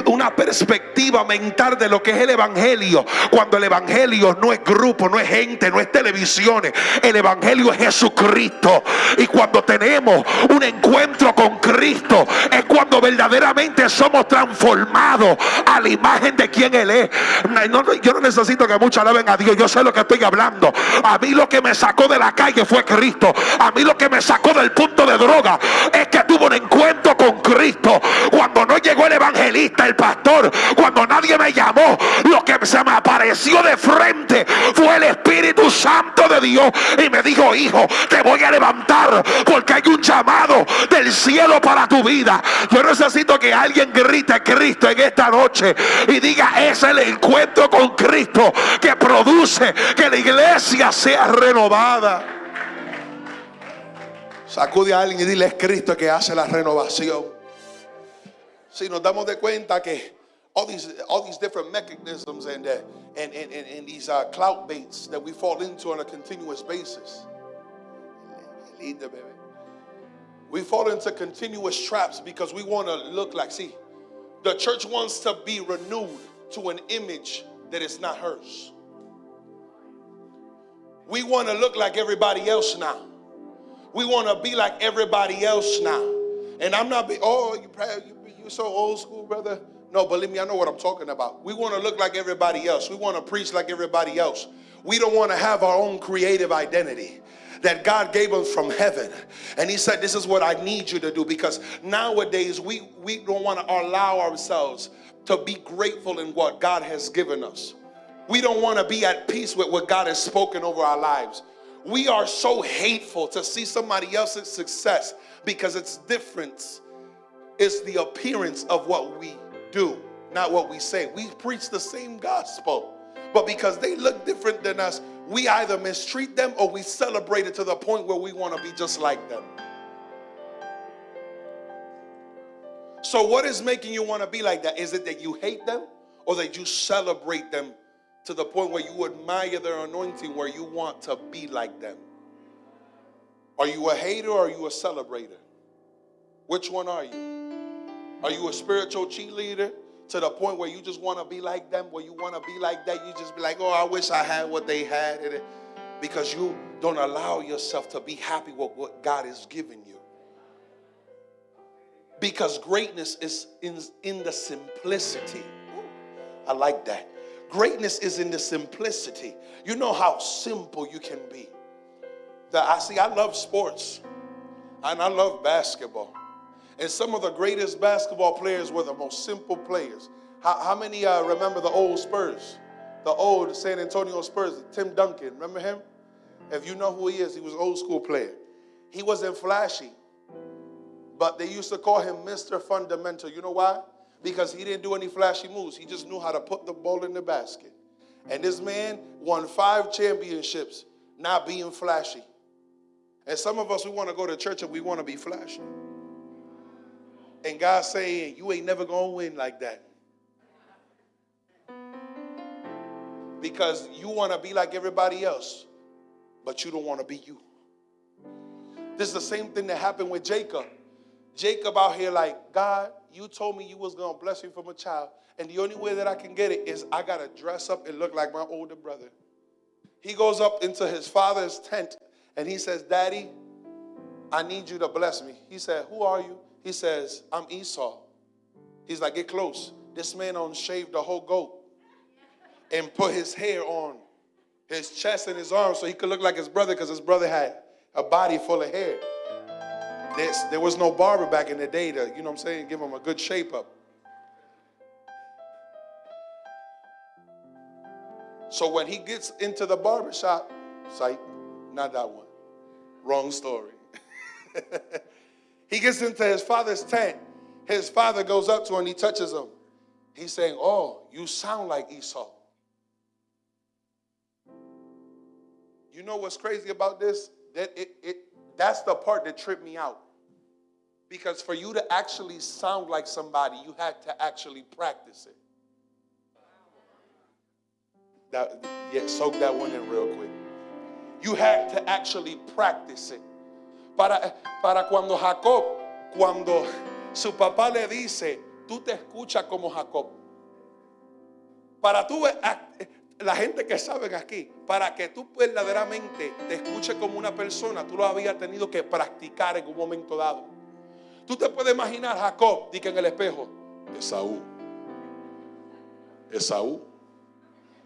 una perspectiva mental de lo que es el Evangelio. Cuando el Evangelio no es grupo, no es gente, no es televisiones. El Evangelio es Jesucristo. Y cuando tenemos un encuentro con Cristo, es cuando verdaderamente somos transformados a la imagen de quien Él es. yo no necesito que muchos alaben a Dios. Yo sé lo que estoy hablando. A mí lo que me sacó de la calle fue Cristo. A mí lo que me sacó del punto de droga es que tuvo un encuentro con Cristo. Cuando no llegó el evangelista, el pastor, cuando nadie me llamó, lo que se me apareció de frente fue el Espíritu Santo de Dios y me dijo, hijo, te voy a levantar porque hay un llamado del cielo para tu vida. Yo necesito que alguien grite Cristo en esta noche y diga, es el encuentro con Cristo que produce que la iglesia sea renovada. Sacude a alguien y dile, es Cristo que hace la renovación. Si nos damos de cuenta que all these all these different mechanisms and uh, and, and, and, and, these uh, clout baits that we fall into on a continuous basis. We fall into continuous traps because we want to look like, see, the church wants to be renewed to an image that is not hers. We want to look like everybody else now. We want to be like everybody else now. And I'm not, be, oh, you, you, you're so old school, brother. No, believe me, I know what I'm talking about. We want to look like everybody else. We want to preach like everybody else. We don't want to have our own creative identity that God gave us from heaven. And he said, this is what I need you to do because nowadays we, we don't want to allow ourselves to be grateful in what God has given us. We don't want to be at peace with what God has spoken over our lives. We are so hateful to see somebody else's success because it's different. It's the appearance of what we do, not what we say. We preach the same gospel, but because they look different than us, we either mistreat them or we celebrate it to the point where we want to be just like them. So, what is making you want to be like that? Is it that you hate them or that you celebrate them to the point where you admire their anointing, where you want to be like them? Are you a hater or are you a celebrator? Which one are you? Are you a spiritual cheerleader to the point where you just want to be like them, where you want to be like that? You just be like, oh, I wish I had what they had. Because you don't allow yourself to be happy with what God has given you. Because greatness is in, in the simplicity. I like that. Greatness is in the simplicity. You know how simple you can be. That I see, I love sports and I love basketball. And some of the greatest basketball players were the most simple players. How, how many uh, remember the old Spurs? The old San Antonio Spurs, Tim Duncan, remember him? If you know who he is, he was an old school player. He wasn't flashy, but they used to call him Mr. Fundamental. You know why? Because he didn't do any flashy moves. He just knew how to put the ball in the basket. And this man won five championships not being flashy. And some of us, we want to go to church and we want to be flashy. And God saying, You ain't never going to win like that. Because you want to be like everybody else, but you don't want to be you. This is the same thing that happened with Jacob. Jacob out here like, God, you told me you was going to bless me from a child. And the only way that I can get it is I got to dress up and look like my older brother. He goes up into his father's tent and he says, Daddy, I need you to bless me. He said, Who are you? He says, I'm Esau. He's like, Get close. This man on shaved the whole goat and put his hair on his chest and his arms so he could look like his brother because his brother had a body full of hair. There was no barber back in the day to, you know what I'm saying, give him a good shape up. So when he gets into the barber shop, sight, not that one. Wrong story. <laughs> he gets into his father's tent. His father goes up to him and he touches him. He's saying, Oh, you sound like Esau. You know what's crazy about this? That it, it that's the part that tripped me out. Because for you to actually sound like somebody, you had to actually practice it. That, yeah, soak that one in real quick. You had to actually practice it. Para, para cuando Jacob, cuando su papá le dice, tú te escuchas como Jacob. Para tú, la gente que saben aquí, para que tú verdaderamente te escuches como una persona, tú lo habías tenido que practicar en un momento dado. Tú te puedes imaginar Jacob, dice en el espejo, Esaú. Esaú.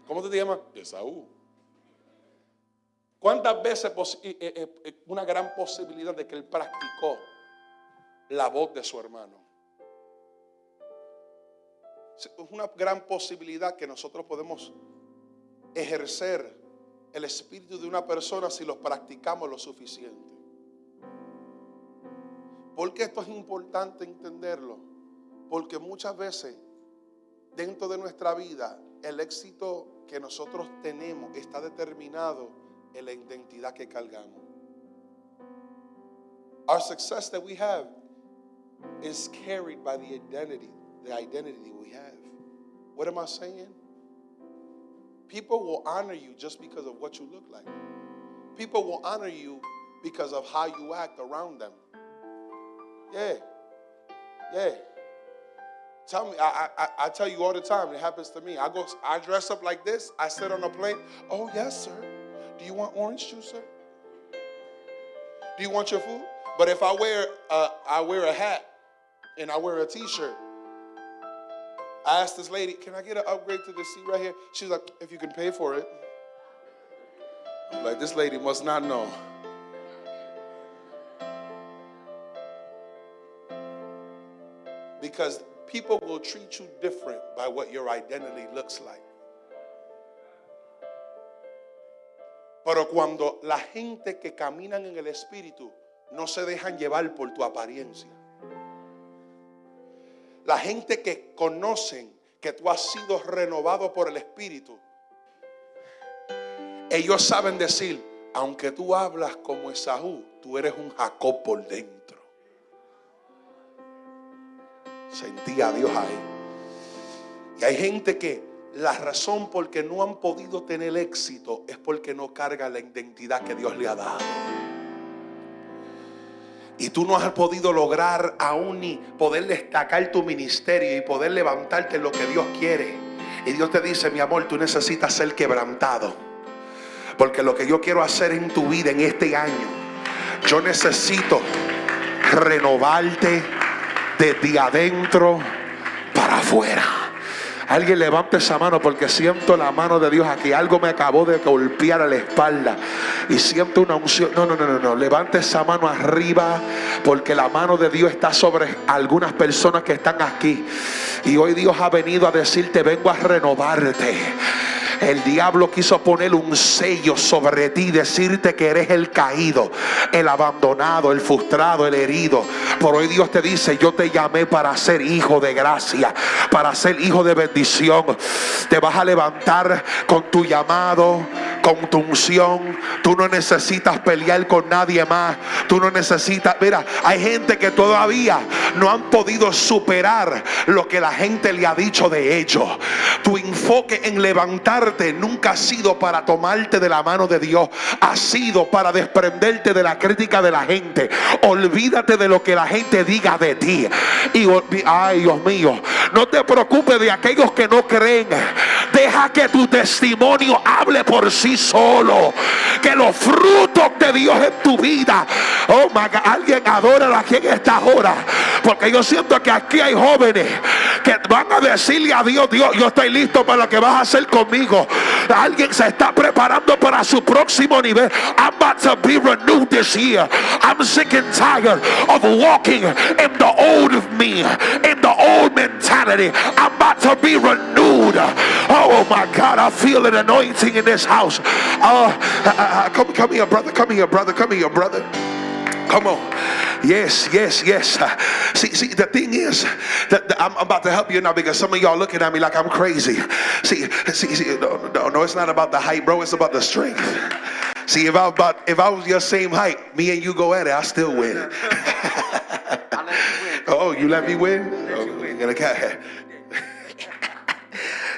¿Cómo te llamas? Esaú. ¿Cuántas veces eh, eh, eh, una gran posibilidad de que él practicó la voz de su hermano? Es una gran posibilidad que nosotros podemos ejercer el espíritu de una persona si lo practicamos lo suficiente. ¿Por qué esto es importante entenderlo? Porque muchas veces dentro de nuestra vida el éxito que nosotros tenemos está determinado en la identidad que cargamos. Our success that we have is carried by the identity, the identity we have. What am I saying? People will honor you just because of what you look like. People will honor you because of how you act around them. Yeah. Yeah. Tell me, I, I, I tell you all the time, it happens to me. I go, I dress up like this, I sit on a plane. Oh, yes, sir. Do you want orange juice, sir? Do you want your food? But if I wear a, I wear a hat and I wear a t-shirt, I asked this lady, can I get an upgrade to the seat right here? She's like, if you can pay for it. I'm like, this lady must not know. Because people will treat you different by what your identity looks like. Pero cuando la gente que caminan en el Espíritu no se dejan llevar por tu apariencia. La gente que conocen que tú has sido renovado por el Espíritu. Ellos saben decir, aunque tú hablas como Esaú, tú eres un Jacob por dentro. Sentí a Dios ahí. Y hay gente que la razón por que no han podido tener éxito es porque no carga la identidad que Dios le ha dado. Y tú no has podido lograr aún ni poder destacar tu ministerio y poder levantarte en lo que Dios quiere. Y Dios te dice, mi amor, tú necesitas ser quebrantado. Porque lo que yo quiero hacer en tu vida en este año, yo necesito renovarte desde adentro para afuera. Alguien levante esa mano porque siento la mano de Dios aquí. Algo me acabó de golpear a la espalda. Y siento una unción. No, no, no, no, no. Levante esa mano arriba porque la mano de Dios está sobre algunas personas que están aquí. Y hoy Dios ha venido a decirte, vengo a renovarte. El diablo quiso poner un sello sobre ti, decirte que eres el caído, el abandonado, el frustrado, el herido. Por hoy Dios te dice, yo te llamé para ser hijo de gracia, para ser hijo de bendición. Te vas a levantar con tu llamado, con tu unción. Tú no necesitas pelear con nadie más. Tú no necesitas, mira, hay gente que todavía no han podido superar lo que la gente le ha dicho de ellos. Tu enfoque en levantar nunca ha sido para tomarte de la mano de Dios, ha sido para desprenderte de la crítica de la gente. Olvídate de lo que la gente diga de ti. Y ay, Dios mío, no te preocupes de aquellos que no creen. Deja que tu testimonio hable por sí solo. Que los frutos de Dios en tu vida. Oh my God, alguien adora aquí en esta hora. Porque yo siento que aquí hay jóvenes que van a decirle a Dios, Dios, yo estoy listo para lo que vas a hacer conmigo. Alguien se está preparando para su próximo nivel. I'm about to be renewed this year. I'm sick and tired of walking in the old me, in the old mentality. I'm about to be renewed. Oh my God, I feel an anointing in this house. Uh, uh, uh, come, come here, brother. Come here, brother. Come here, brother. Come on. Yes, yes, yes. See, see, the thing is that I'm about to help you now because some of y'all looking at me like I'm crazy. See, see, see no, no, no, it's not about the height, bro. It's about the strength. See, if I about if I was your same height, me and you go at it, I still win. <laughs> oh, you let me win? Oh,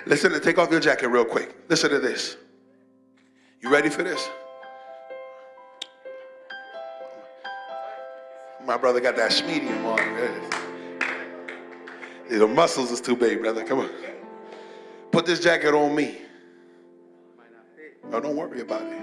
Listen, take off your jacket real quick. Listen to this. You ready for this? My brother got that medium on. The muscles is too big, brother. Come on. Put this jacket on me. No, don't worry about it.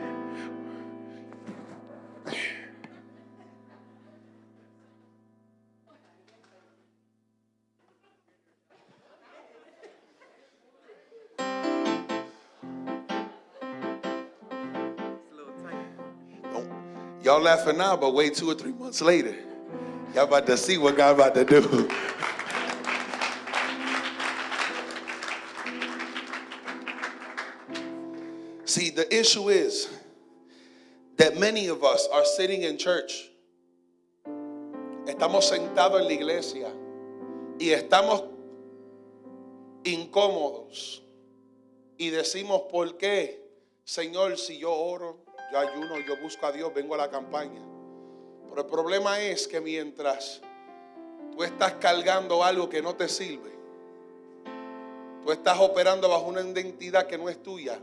Y'all laughing now, but wait two or three months later. Y'all about to see what God about to do. see, the issue is that many of us are sitting in church. Estamos sentados en la iglesia y estamos incómodos y decimos, ¿por qué? Señor, si yo oro, yo ayuno, yo busco a Dios, vengo a la campaña. Pero el problema es que mientras tú estás cargando algo que no te sirve, tú estás operando bajo una identidad que no es tuya,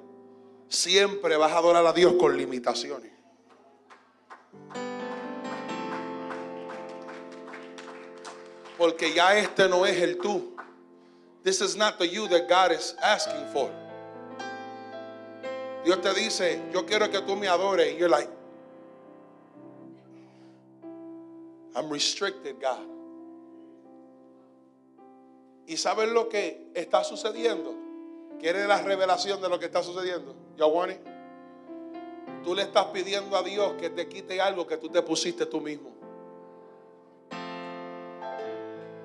siempre vas a adorar a Dios con limitaciones. Porque ya este no es el tú. This is not the you that God is asking for. Dios te dice, yo quiero que tú me adores. Y you're like, I'm restricted, God. ¿Y sabes lo que está sucediendo? ¿Quieres la revelación de lo que está sucediendo? ¿Ya Tú le estás pidiendo a Dios que te quite algo que tú te pusiste tú mismo.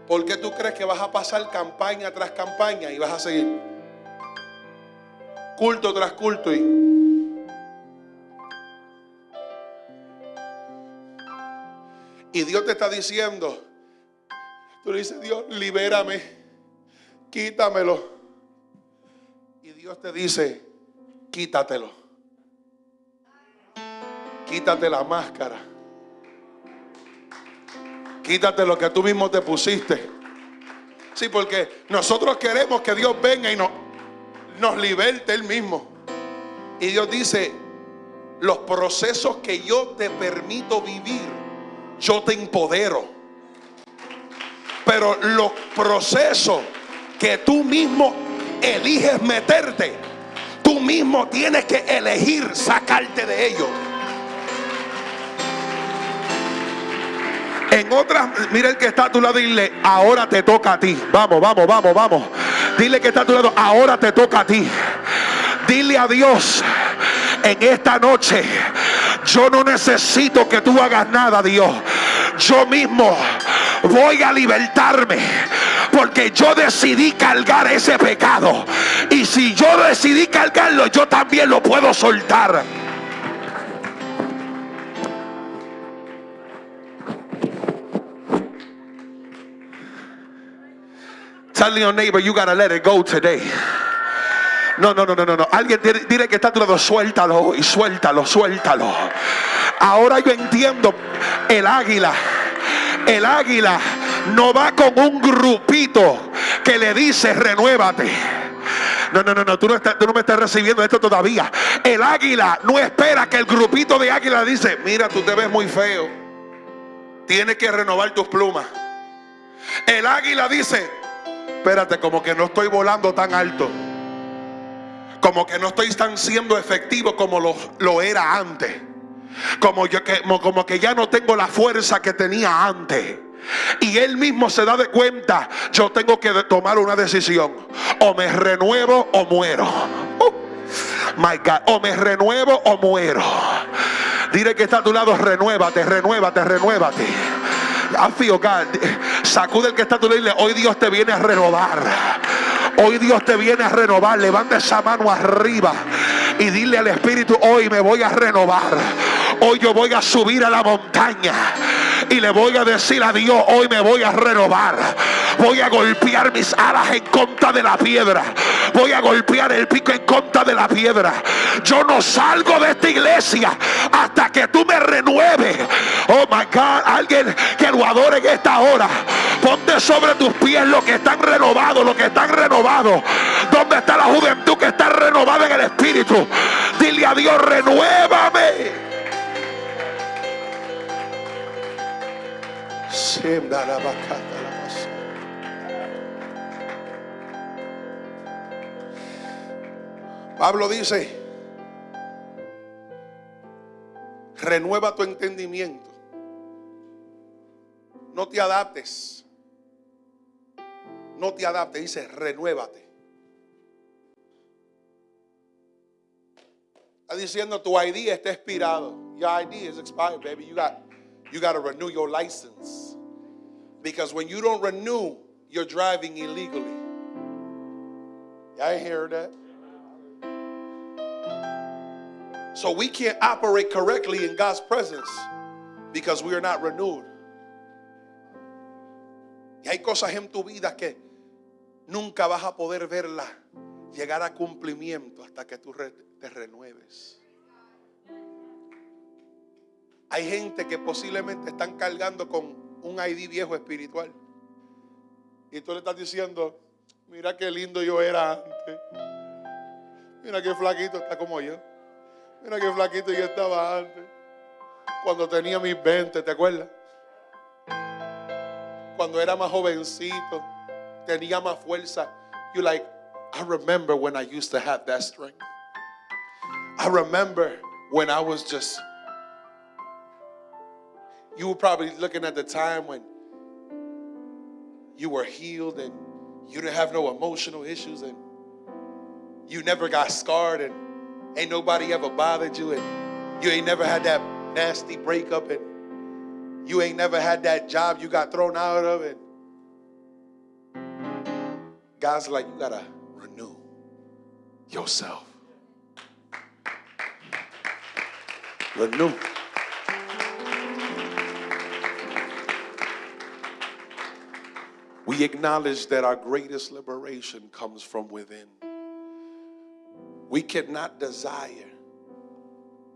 ¿Por qué tú crees que vas a pasar campaña tras campaña y vas a seguir? Culto tras culto y... Y Dios te está diciendo, tú le dices, Dios, libérame, quítamelo. Y Dios te dice, quítatelo. Quítate la máscara. Quítate lo que tú mismo te pusiste. Sí, porque nosotros queremos que Dios venga y nos, nos liberte Él mismo. Y Dios dice, los procesos que yo te permito vivir, yo te empodero. Pero los procesos que tú mismo eliges meterte, tú mismo tienes que elegir sacarte de ellos. En otras, mira el que está a tu lado dile, ahora te toca a ti. Vamos, vamos, vamos, vamos. Dile que está a tu lado, ahora te toca a ti. Dile a Dios en esta noche, yo no necesito que tú hagas nada, Dios. Yo mismo voy a libertarme. Porque yo decidí cargar ese pecado. Y si yo decidí cargarlo, yo también lo puedo soltar. Tell your neighbor you gotta let it go today. No, no, no, no, no. Alguien dile que está a tu lado, suéltalo y suéltalo, suéltalo. Ahora yo entiendo el águila. El águila no va con un grupito que le dice renuévate. No, no, no, no, tú no, tú no me estás recibiendo esto todavía. El águila no espera que el grupito de águila dice, mira, tú te ves muy feo. Tienes que renovar tus plumas. El águila dice, espérate, como que no estoy volando tan alto. Como que no estoy tan siendo efectivo como lo, lo era antes. Como, yo, que, como que ya no tengo la fuerza que tenía antes. Y él mismo se da de cuenta, yo tengo que tomar una decisión. O me renuevo o muero. Uh, my God, o me renuevo o muero. Dile que está a tu lado, renuévate, renuévate, renuévate. I God. Sacude el que está a tu lado hoy Dios te viene a renovar. Hoy Dios te viene a renovar. Levanta esa mano arriba y dile al Espíritu, hoy me voy a renovar. Hoy yo voy a subir a la montaña y le voy a decir a Dios, hoy me voy a renovar. Voy a golpear mis alas en contra de la piedra. Voy a golpear el pico en contra de la piedra. Yo no salgo de esta iglesia hasta que tú me renueves. Oh my God, alguien que lo adore en esta hora. Ponte sobre tus pies los que están renovados, los que están renovados. ¿Dónde está la juventud que está renovada en el espíritu? Dile a Dios, renuévame. Pablo dice, renueva tu entendimiento. No te adaptes. No te adaptes, dice, renuévate. Está diciendo tu ID está expirado. Your ID is expired, baby. You got you got to renew your license. Because when you don't renew, you're driving illegally. Y'all hear that? So we can't operate correctly in God's presence because we are not renewed. Y hay cosas en tu vida que nunca vas a poder verla llegar a cumplimiento hasta que tú te renueves. Hay gente que posiblemente están cargando con un ID viejo espiritual. Y tú le estás diciendo, mira qué lindo yo era antes. Mira qué flaquito está como yo. Mira qué flaquito yo estaba antes. Cuando tenía mis 20, ¿te acuerdas? Cuando era más jovencito, tenía más fuerza. You like, I remember when I used to have that strength. I remember when I was just you were probably looking at the time when you were healed and you didn't have no emotional issues and you never got scarred and ain't nobody ever bothered you and you ain't never had that nasty breakup and you ain't never had that job you got thrown out of and God's like, you gotta renew yourself. Renew. We acknowledge that our greatest liberation comes from within. We cannot desire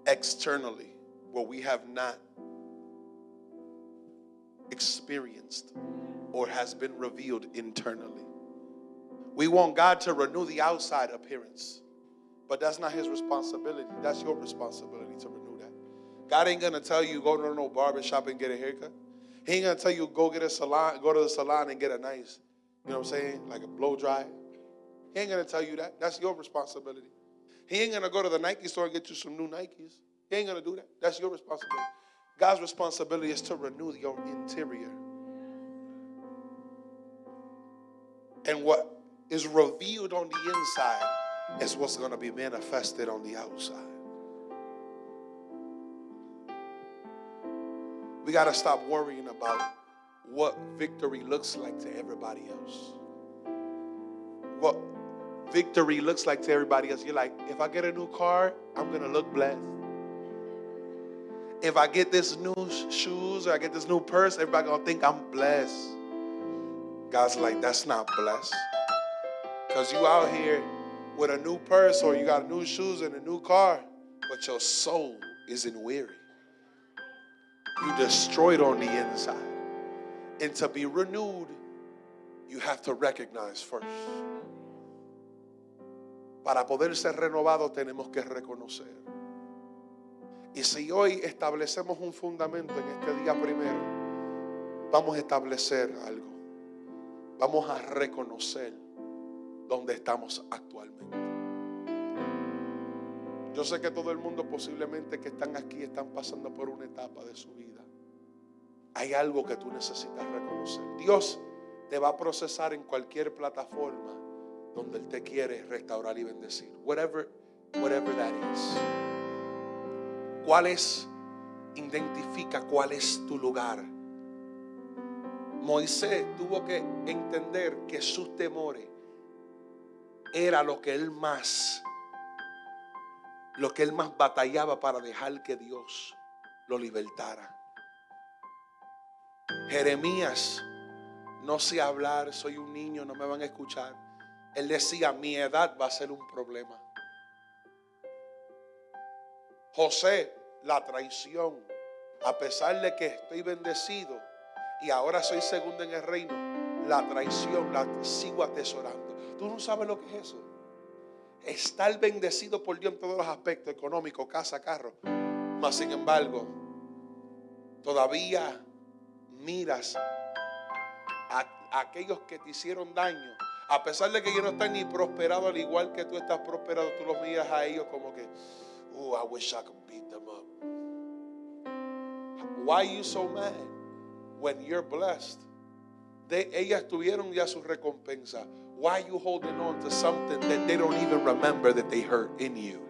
externally what we have not experienced or has been revealed internally. We want God to renew the outside appearance, but that's not His responsibility. That's your responsibility to renew that. God ain't gonna tell you go to no barber shop and get a haircut. He ain't gonna tell you go get a salon, go to the salon and get a nice, you know what I'm saying, like a blow dry. He ain't gonna tell you that. That's your responsibility. He ain't gonna go to the Nike store and get you some new Nikes. He ain't gonna do that. That's your responsibility. God's responsibility is to renew your interior. And what is revealed on the inside is what's to be manifested on the outside. We got to stop worrying about what victory looks like to everybody else. What victory looks like to everybody else. You're like, if I get a new car, I'm going to look blessed. If I get this new shoes or I get this new purse, everybody going to think I'm blessed. God's like, that's not blessed. Because you out here with a new purse or you got new shoes and a new car, but your soul isn't weary. You destroyed on the inside. And to be renewed, you have to recognize first. Para poder ser renovado tenemos que reconocer. Y si hoy establecemos un fundamento en este día primero, vamos a establecer algo. Vamos a reconocer dónde estamos actualmente. Yo sé que todo el mundo posiblemente que están aquí están pasando por una etapa de su vida. Hay algo que tú necesitas reconocer. Dios te va a procesar en cualquier plataforma donde Él te quiere restaurar y bendecir. Whatever, whatever that is. ¿Cuál es? Identifica cuál es tu lugar. Moisés tuvo que entender que sus temores era lo que él más, lo que él más batallaba para dejar que Dios lo libertara. Jeremías, no sé hablar, soy un niño, no me van a escuchar. Él decía, mi edad va a ser un problema. José, la traición, a pesar de que estoy bendecido y ahora soy segundo en el reino, la traición la sigo atesorando. Tú no sabes lo que es eso. Estar bendecido por Dios en todos los aspectos, económico, casa, carro. Mas sin embargo, todavía miras a, aquellos que te hicieron daño. A pesar de que ellos no están ni prosperados al igual que tú estás prosperado, tú los miras a ellos como que, oh, I wish I could beat them up. Why are you so mad when you're blessed? De, ellas tuvieron ya su recompensa. Why are you holding on to something that they don't even remember that they hurt in you?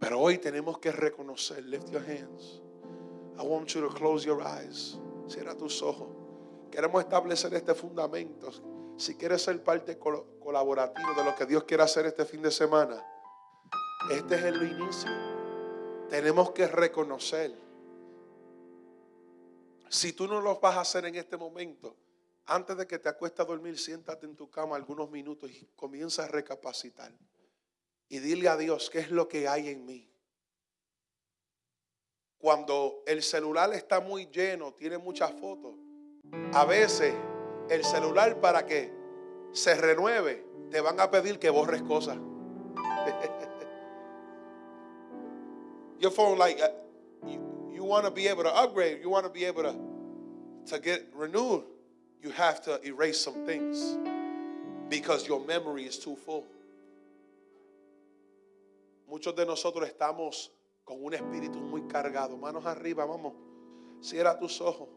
Pero hoy tenemos que reconocer. Lift your hands. I want you to close your eyes. Cierra tus ojos. Queremos establecer este fundamento. Si quieres ser parte colaborativa de lo que Dios quiere hacer este fin de semana, este es el inicio. Tenemos que reconocer. Si tú no lo vas a hacer en este momento, antes de que te acuestes a dormir, siéntate en tu cama algunos minutos y comienza a recapacitar. Y dile a Dios qué es lo que hay en mí. Cuando el celular está muy lleno, tiene muchas fotos, a veces el celular para que se renueve, te van a pedir que borres cosas. <laughs> Your phone, like, uh, you, want to be able to upgrade, you want to be able to, to get renewed, you have to erase some things because your memory is too full. Muchos de nosotros estamos con un espíritu muy cargado. Manos arriba, vamos. Cierra tus ojos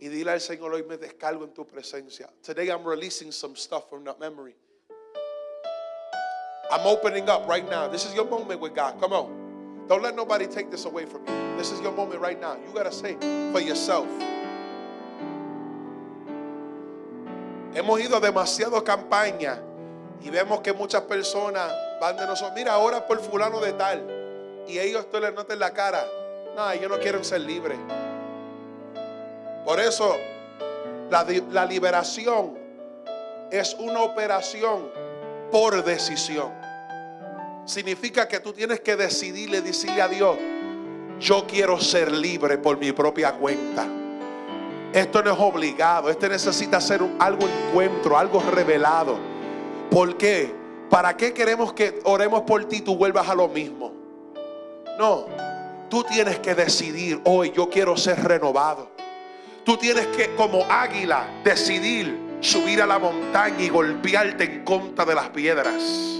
y dile al Señor, hoy me descargo en tu presencia. Today I'm releasing some stuff from that memory. I'm opening up right now. This is your moment with God. Come on. Don't let nobody take this away from you. This is your moment right now. You got to say for yourself. Hemos ido a demasiado campaña y vemos que muchas personas van de nosotros. Mira, ahora por fulano de tal. Y ellos tú les notas en la cara. No, ellos no quieren ser libres. Por eso la liberación es una operación por decisión. Significa que tú tienes que decidirle, decirle a Dios, yo quiero ser libre por mi propia cuenta. Esto no es obligado, este necesita ser algo encuentro, algo revelado. ¿Por qué? ¿Para qué queremos que oremos por ti y tú vuelvas a lo mismo? No, tú tienes que decidir, hoy yo quiero ser renovado. Tú tienes que, como águila, decidir subir a la montaña y golpearte en contra de las piedras.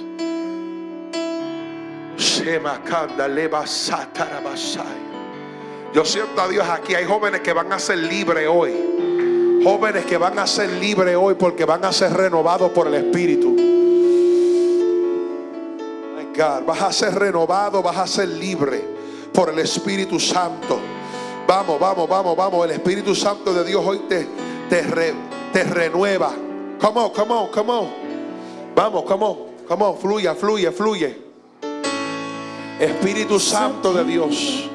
Yo siento a Dios aquí. Hay jóvenes que van a ser libres hoy. Jóvenes que van a ser libres hoy porque van a ser renovados por el Espíritu. Vas a ser renovado, vas a ser libre por el Espíritu Santo. Vamos, vamos, vamos, vamos. El Espíritu Santo de Dios hoy te, te, te renueva. Come on, come on, come on. Vamos, come on, come on. Fluye, fluye, fluye. Espíritu Santo de Dios.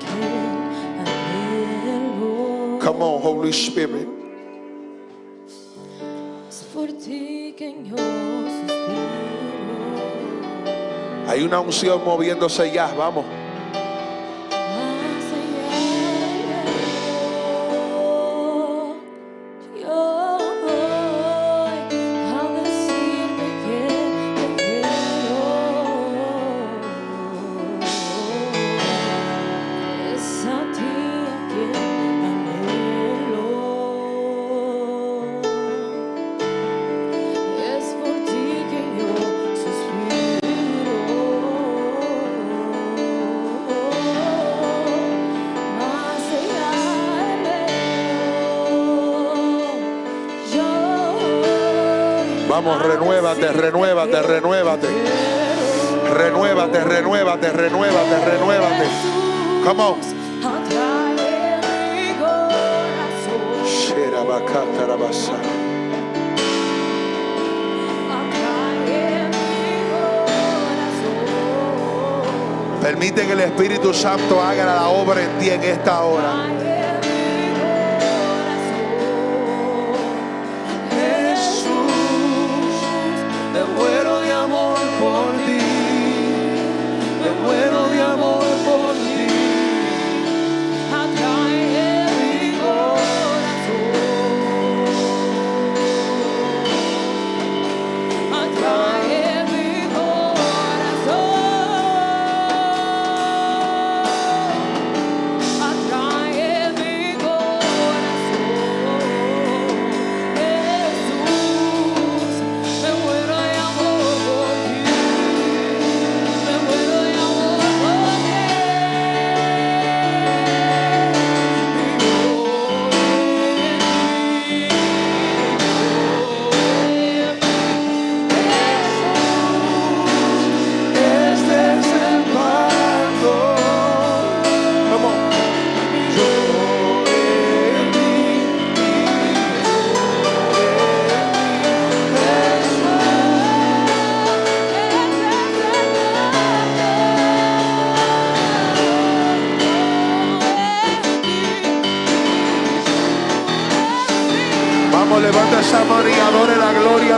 Come on, Holy Spirit. Hay una unción moviéndose ya, vamos. Vamos, renuévate, renuévate, renuévate. Renuévate, renuévate, renuévate, renuévate. Come on. Permite que el Espíritu Santo haga la obra en ti en esta hora.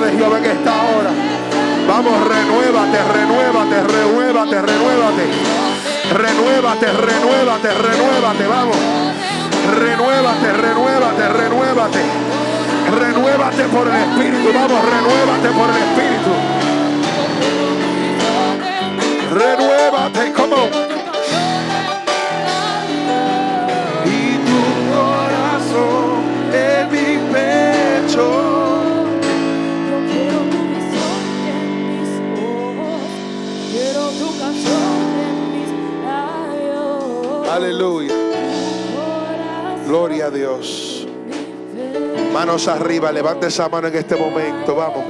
de Jehová en esta hora. Vamos, renuévate, renuévate, renuévate, renuévate. Renuévate, renuévate, renuévate, vamos. Renuévate, renuévate, renuévate. Renuévate por el Espíritu, vamos, renuévate por el Espíritu. Renuévate, como arriba, levante esa mano en este momento, vamos.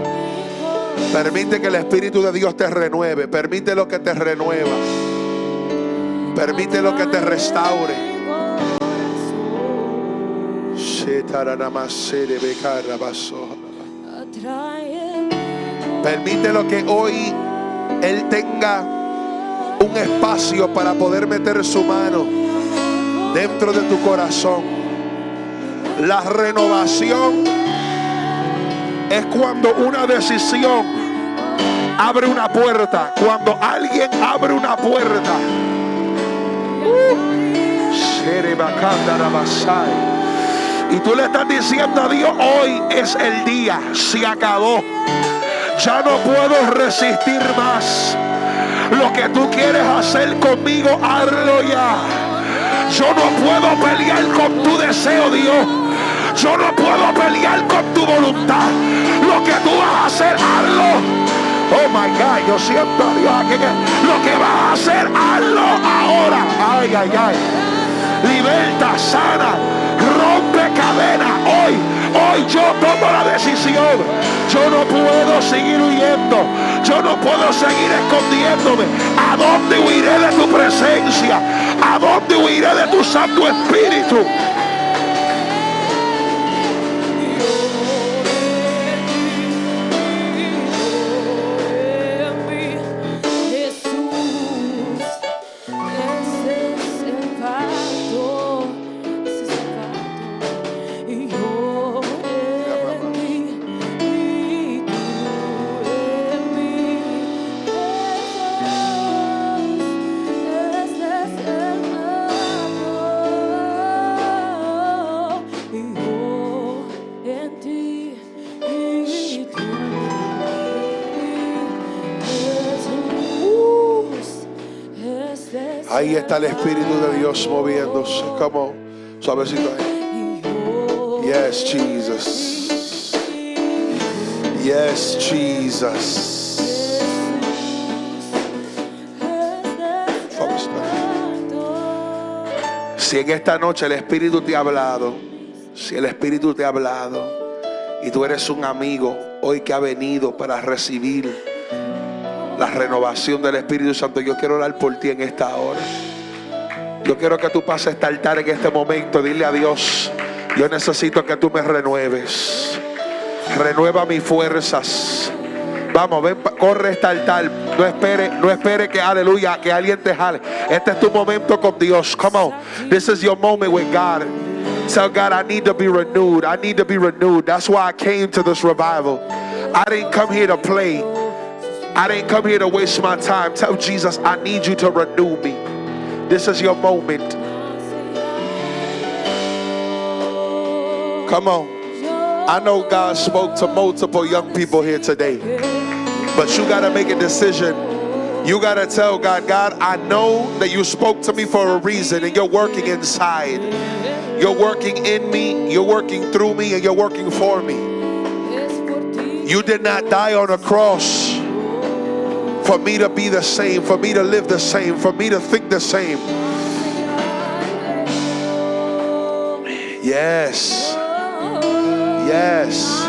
Permite que el Espíritu de Dios te renueve, permite lo que te renueva, permite lo que te restaure. Permítelo que hoy Él tenga un espacio para poder meter su mano dentro de tu corazón. La renovación es cuando una decisión abre una puerta. Cuando alguien abre una puerta. Y tú le estás diciendo a Dios, hoy es el día, se acabó. Ya no puedo resistir más. Lo que tú quieres hacer conmigo, hazlo ya. Yo no puedo pelear con tu deseo, Dios. Yo no puedo pelear con tu voluntad. Lo que tú vas a hacer, hazlo. Oh my God, yo siento a Dios aquí lo que vas a hacer, hazlo ahora. Ay, ay, ay. Liberta, sana, rompe cadena. Hoy, hoy yo tomo la decisión. Yo no puedo seguir huyendo. Yo no puedo seguir escondiéndome. ¿A dónde huiré de tu presencia? ¿A dónde huiré de tu Santo Espíritu? Ahí está el Espíritu de Dios moviéndose. Como suavecito ahí. Yes, Jesus. Yes, Jesus. Si en esta noche el Espíritu te ha hablado, si el Espíritu te ha hablado y tú eres un amigo hoy que ha venido para recibir la renovación del Espíritu Santo. Yo quiero orar por ti en esta hora. Yo quiero que tú pases este altar en este momento. Dile a Dios, yo necesito que tú me renueves. Renueva mis fuerzas. Vamos, ven, corre este altar. No espere, no espere que aleluya, que alguien te jale. Este es tu momento con Dios. Come on. This is your moment with God. Tell God, I need to be renewed. I need to be renewed. That's why I came to this revival. I didn't come here to play. I didn't come here to waste my time. Tell Jesus, I need you to renew me. This is your moment. Come on. I know God spoke to multiple young people here today, but you got to make a decision. You got to tell God, God, I know that you spoke to me for a reason and you're working inside. You're working in me, you're working through me, and you're working for me. You did not die on a cross for me to be the same, for me to live the same, for me to think the same. Yes. Yes.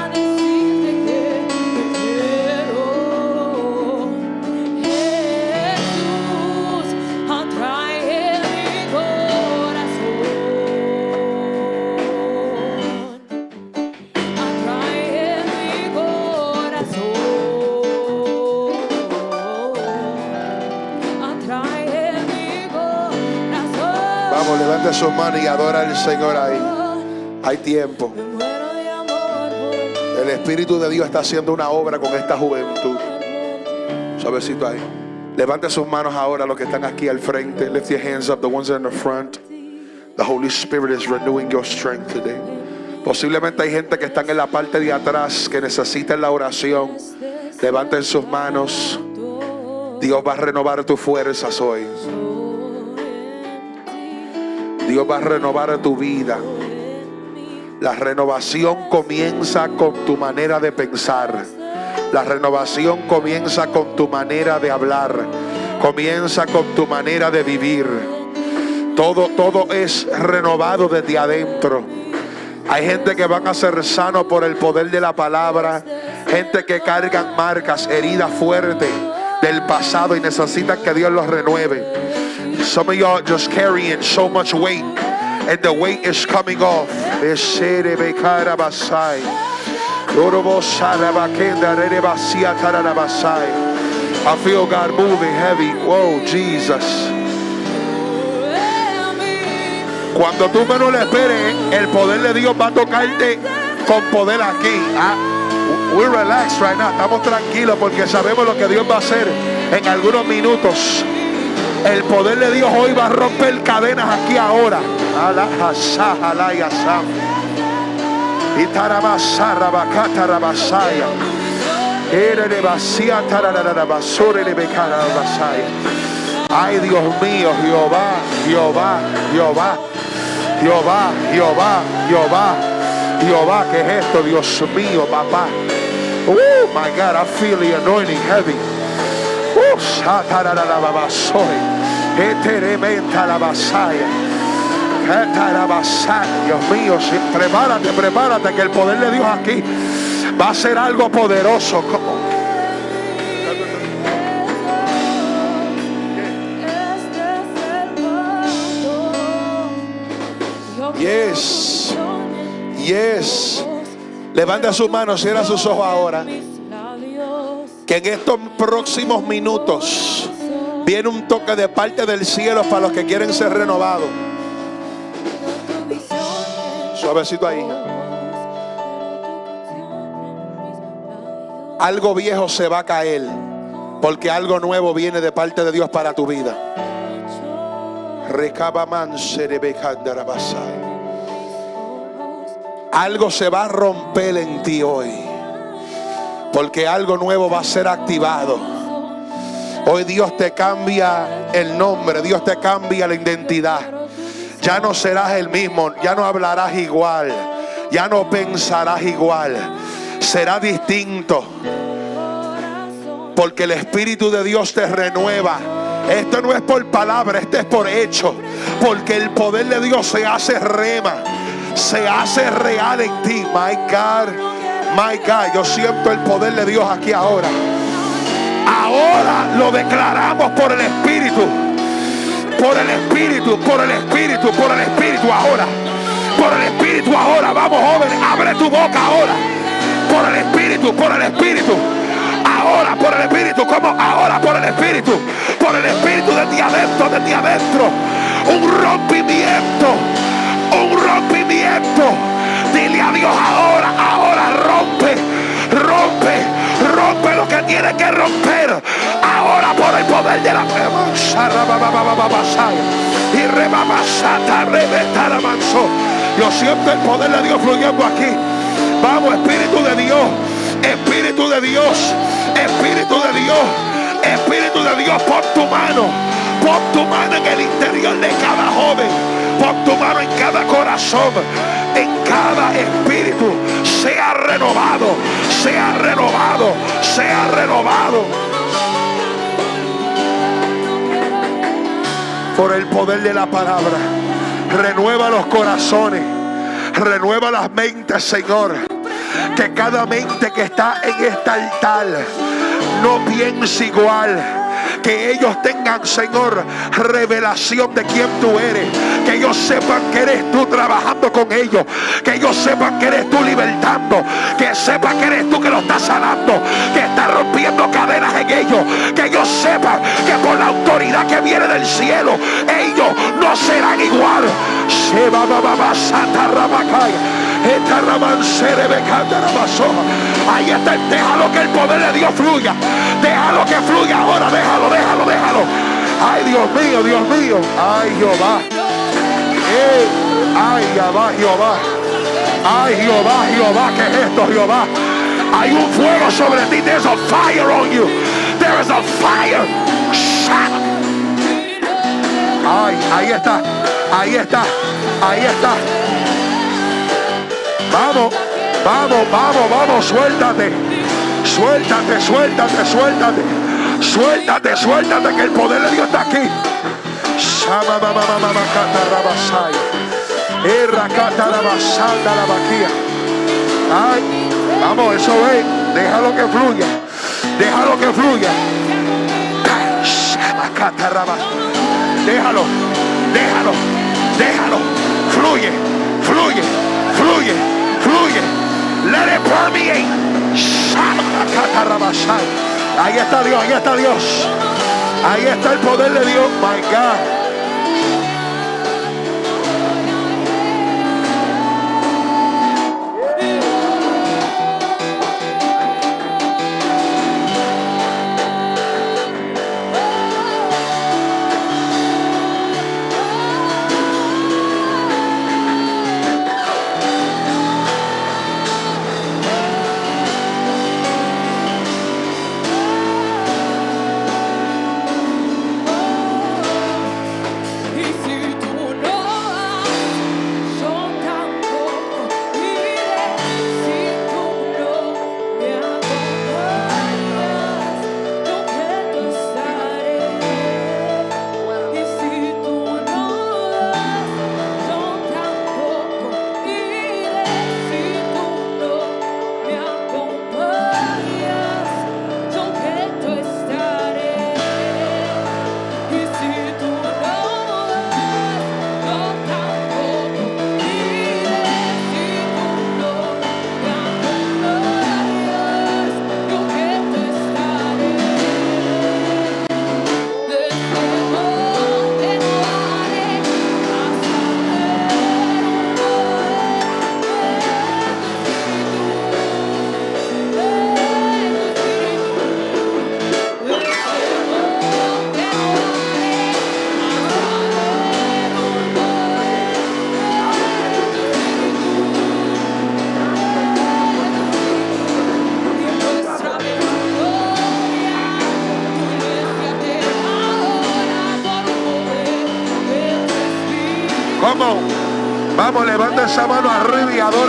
Levante su mano y adora al Señor ahí. Hay tiempo. El Espíritu de Dios está haciendo una obra con esta juventud. Suavecito ahí. Levante sus manos ahora los que están aquí al frente. Lift your hands up, the ones in the front. The Holy Spirit is renewing your strength today. Posiblemente hay gente que están en la parte de atrás que necesita la oración. Levanten sus manos. Dios va a renovar tus fuerzas hoy. Dios va a renovar tu vida. La renovación comienza con tu manera de pensar. La renovación comienza con tu manera de hablar. Comienza con tu manera de vivir. Todo, todo es renovado desde adentro. Hay gente que van a ser sanos por el poder de la palabra. Gente que cargan marcas, heridas fuertes del pasado y necesitan que Dios los renueve. Some of y'all just carrying so much weight, and the weight is coming off. I feel God moving heavy. Whoa, Jesus. Cuando tú menos esperes, el poder de Dios va a tocarte con poder aquí. Ah, we relax right now. Estamos tranquilos porque sabemos lo que Dios va a hacer en algunos minutos. El poder de Dios hoy va a romper cadenas aquí ahora. Ay Dios mío, Jehová, Jehová, Jehová, Jehová, Jehová, Jehová, Jehová, ¿qué es esto? Dios mío, papá. Oh my God, I feel the anointing heavy. Oh, Eterementa la basaya. Dios mío, prepárate, prepárate que el poder de Dios aquí va a ser algo poderoso. Yes. Yes. Levanta sus manos, cierra sus ojos ahora. Que en estos próximos minutos viene un toque de parte del cielo para los que quieren ser renovados. Suavecito ahí. Algo viejo se va a caer porque algo nuevo viene de parte de Dios para tu vida. Algo se va a romper en ti hoy. Porque algo nuevo va a ser activado. Hoy Dios te cambia el nombre, Dios te cambia la identidad. Ya no serás el mismo, ya no hablarás igual, ya no pensarás igual. Será distinto. Porque el Espíritu de Dios te renueva. Esto no es por palabra, esto es por hecho. Porque el poder de Dios se hace rema se hace real en ti. My God, my God, yo siento el poder de Dios aquí ahora. Ahora lo declaramos por el Espíritu. Por el Espíritu, por el Espíritu, por el Espíritu ahora. Por el Espíritu ahora. Vamos jóvenes, abre tu boca ahora. Por el Espíritu, por el Espíritu. Ahora por el Espíritu, como ahora por el Espíritu. Por el Espíritu de ti adentro, de ti adentro. Un rompimiento un rompimiento. Dile a Dios ahora, ahora rompe, rompe, rompe lo que tiene que romper. Ahora por el poder de la y rebabasata, reventa la manso. Yo siento el poder de Dios fluyendo aquí. Vamos, Espíritu de Dios, Espíritu de Dios, Espíritu de Dios, Espíritu de Dios, pon tu mano, pon tu mano en el interior de cada joven Pon tu mano en cada corazón, en cada espíritu. Sea renovado, sea renovado, sea renovado. Por el poder de la palabra. Renueva los corazones. Renueva las mentes, Señor. Que cada mente que está en este altar no piense igual que ellos tengan, Señor, revelación de quién tú eres. Que ellos sepan que eres tú trabajando con ellos. Que ellos sepan que eres tú libertando. Que sepan que eres tú que lo estás sanando. Que estás rompiendo cadenas en ellos. Que ellos sepan que por la autoridad que viene del cielo, ellos no serán igual. Se va, va, va, va, Santa Ahí está, déjalo que el poder de Dios fluya. Déjalo que fluya ahora, déjalo, déjalo, déjalo. Ay, Dios mío, Dios mío. Ay, Jehová. Ay, Jehová, Jehová. Ay, Jehová, Jehová, ¿qué es esto, Jehová? Hay un fuego sobre ti. There's a fire on you. There is a fire. Ay, ahí está. Ahí está. Ahí está. Vamos, vamos, vamos, vamos, suéltate. Suéltate, suéltate, suéltate. Suéltate, suéltate, que el poder de Dios está aquí. Ay, vamos, eso ve. Déjalo que fluya. Déjalo que fluya. Déjalo, déjalo, déjalo. Fluye, fluye, fluye. Fluye. Let it permeate. Ahí está Dios, ahí está Dios. Ahí está el poder de Dios. My God.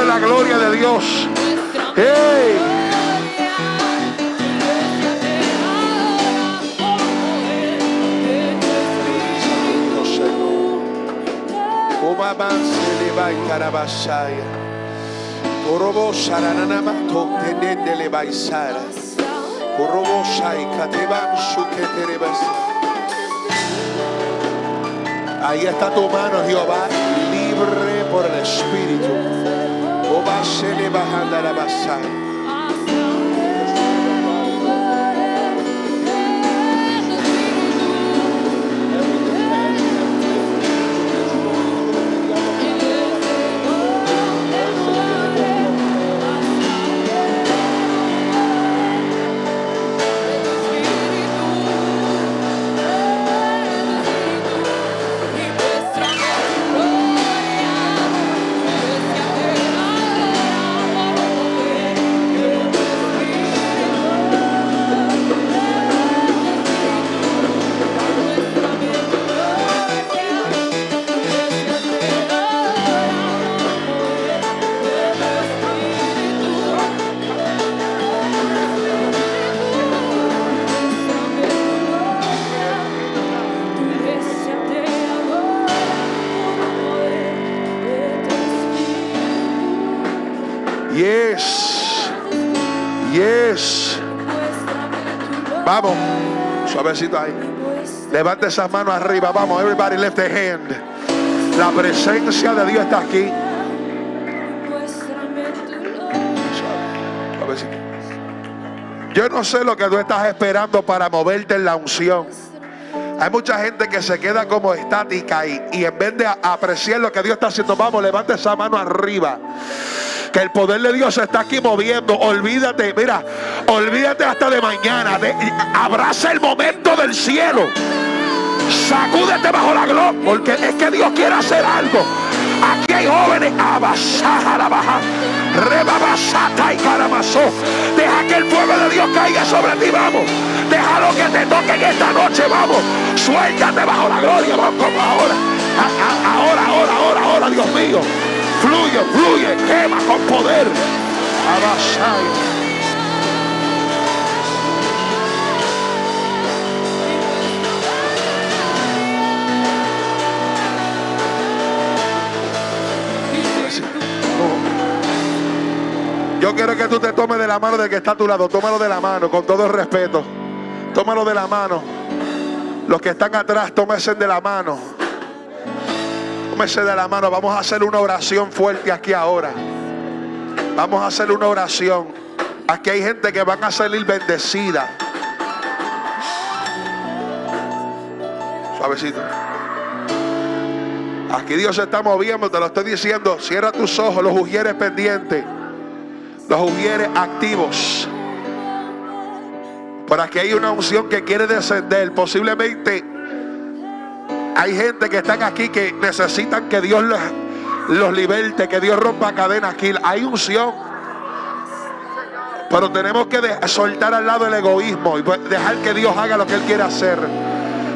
La gloria de Dios. ¡Hey! Orobo Saranamato, Tenendele Baisara. Orobo Shai, Kateban Suketerebasa. Ahí está tu mano, Jehová, libre por el Espíritu. O va Suavecito ahí. Levante esas manos arriba. Vamos. Everybody lift a hand. La presencia de Dios está aquí. Yo no sé lo que tú estás esperando para moverte en la unción. Hay mucha gente que se queda como estática y, y en vez de apreciar lo que Dios está haciendo, vamos, levante esa mano arriba que el poder de Dios se está aquí moviendo. Olvídate, mira, olvídate hasta de mañana. abraza el momento del cielo. Sacúdete bajo la gloria, porque es que Dios quiere hacer algo. Aquí hay jóvenes, abasaja la baja, rebabasata y caramazó. Deja que el fuego de Dios caiga sobre ti, vamos. Deja lo que te toque en esta noche, vamos. Suéltate bajo la gloria, vamos como ahora. Ahora, ahora, ahora, ahora, Dios mío. Fluye, fluye, quema con poder. Yo quiero que tú te tomes de la mano de que está a tu lado. Tómalo de la mano, con todo el respeto. Tómalo de la mano. Los que están atrás, tómense de la mano de la mano. Vamos a hacer una oración fuerte aquí ahora. Vamos a hacer una oración. Aquí hay gente que van a salir bendecida. Suavecito. Aquí Dios se está moviendo, te lo estoy diciendo. Cierra tus ojos, los ujieres pendientes, los ujieres activos. Por aquí hay una unción que quiere descender. Posiblemente hay gente que están aquí que necesitan que Dios los, liberte, que Dios rompa cadenas aquí. Hay unción. Pero tenemos que soltar al lado el egoísmo y dejar que Dios haga lo que Él quiere hacer.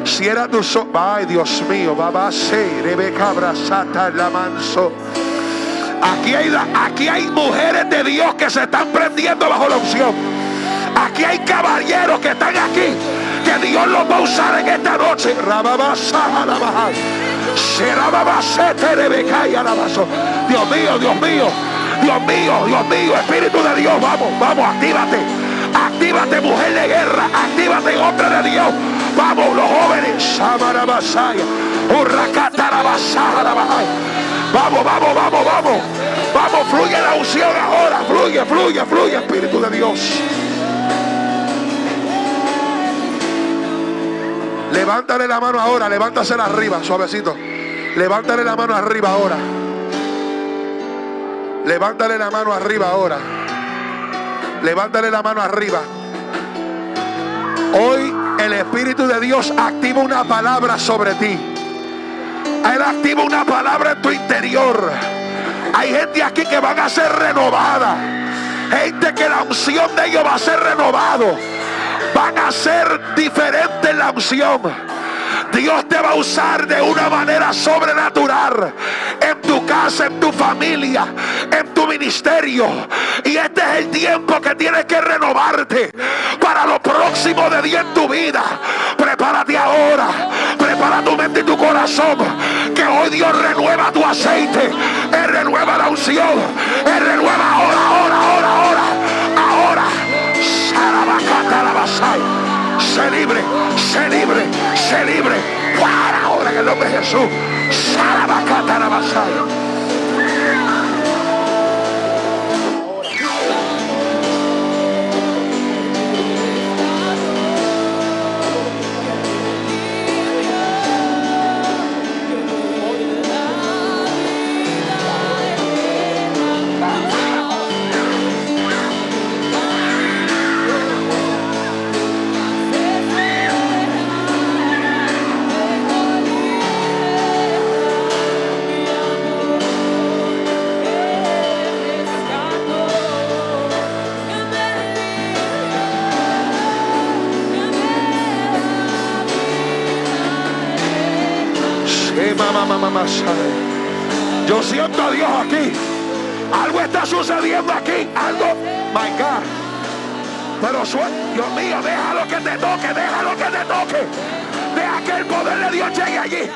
Cierra tus ojos. Ay, Dios mío, va a ser, la manso. Aquí hay, aquí hay mujeres de Dios que se están prendiendo bajo la unción. Aquí hay caballeros que están aquí. Dios los va a usar en esta noche. Dios mío, Dios mío. Dios mío, Dios mío, Espíritu de Dios, vamos, vamos, actívate. Actívate, mujer de guerra. Actívate, hombre de Dios. Vamos, los jóvenes. Vamos, vamos, vamos, vamos. Vamos, fluye la unción ahora. Fluye, fluye, fluye, Espíritu de Dios. Levántale la mano ahora, levántasela arriba, suavecito. Levántale la mano arriba ahora. Levántale la mano arriba ahora. Levántale la mano arriba. Hoy el Espíritu de Dios activa una palabra sobre ti. Él activa una palabra en tu interior. Hay gente aquí que van a ser renovada. Gente que la unción de ellos va a ser renovado. Van a ser diferentes la unción. Dios te va a usar de una manera sobrenatural en tu casa, en tu familia, en tu ministerio. Y este es el tiempo que tienes que renovarte para lo próximo de día en tu vida. Prepárate ahora, prepara tu mente y tu corazón, que hoy Dios renueva tu aceite, Él renueva la unción, Él renueva ahora, ahora, ahora, ahora. Sé libre, sé libre, sé libre. Para ahora en el nombre de Jesús. Sarabacata la Yo siento a Dios aquí. Algo está sucediendo aquí. Algo. My God. Pero Dios mío, déjalo que te toque, déjalo que te toque. Deja que el poder de Dios llegue allí.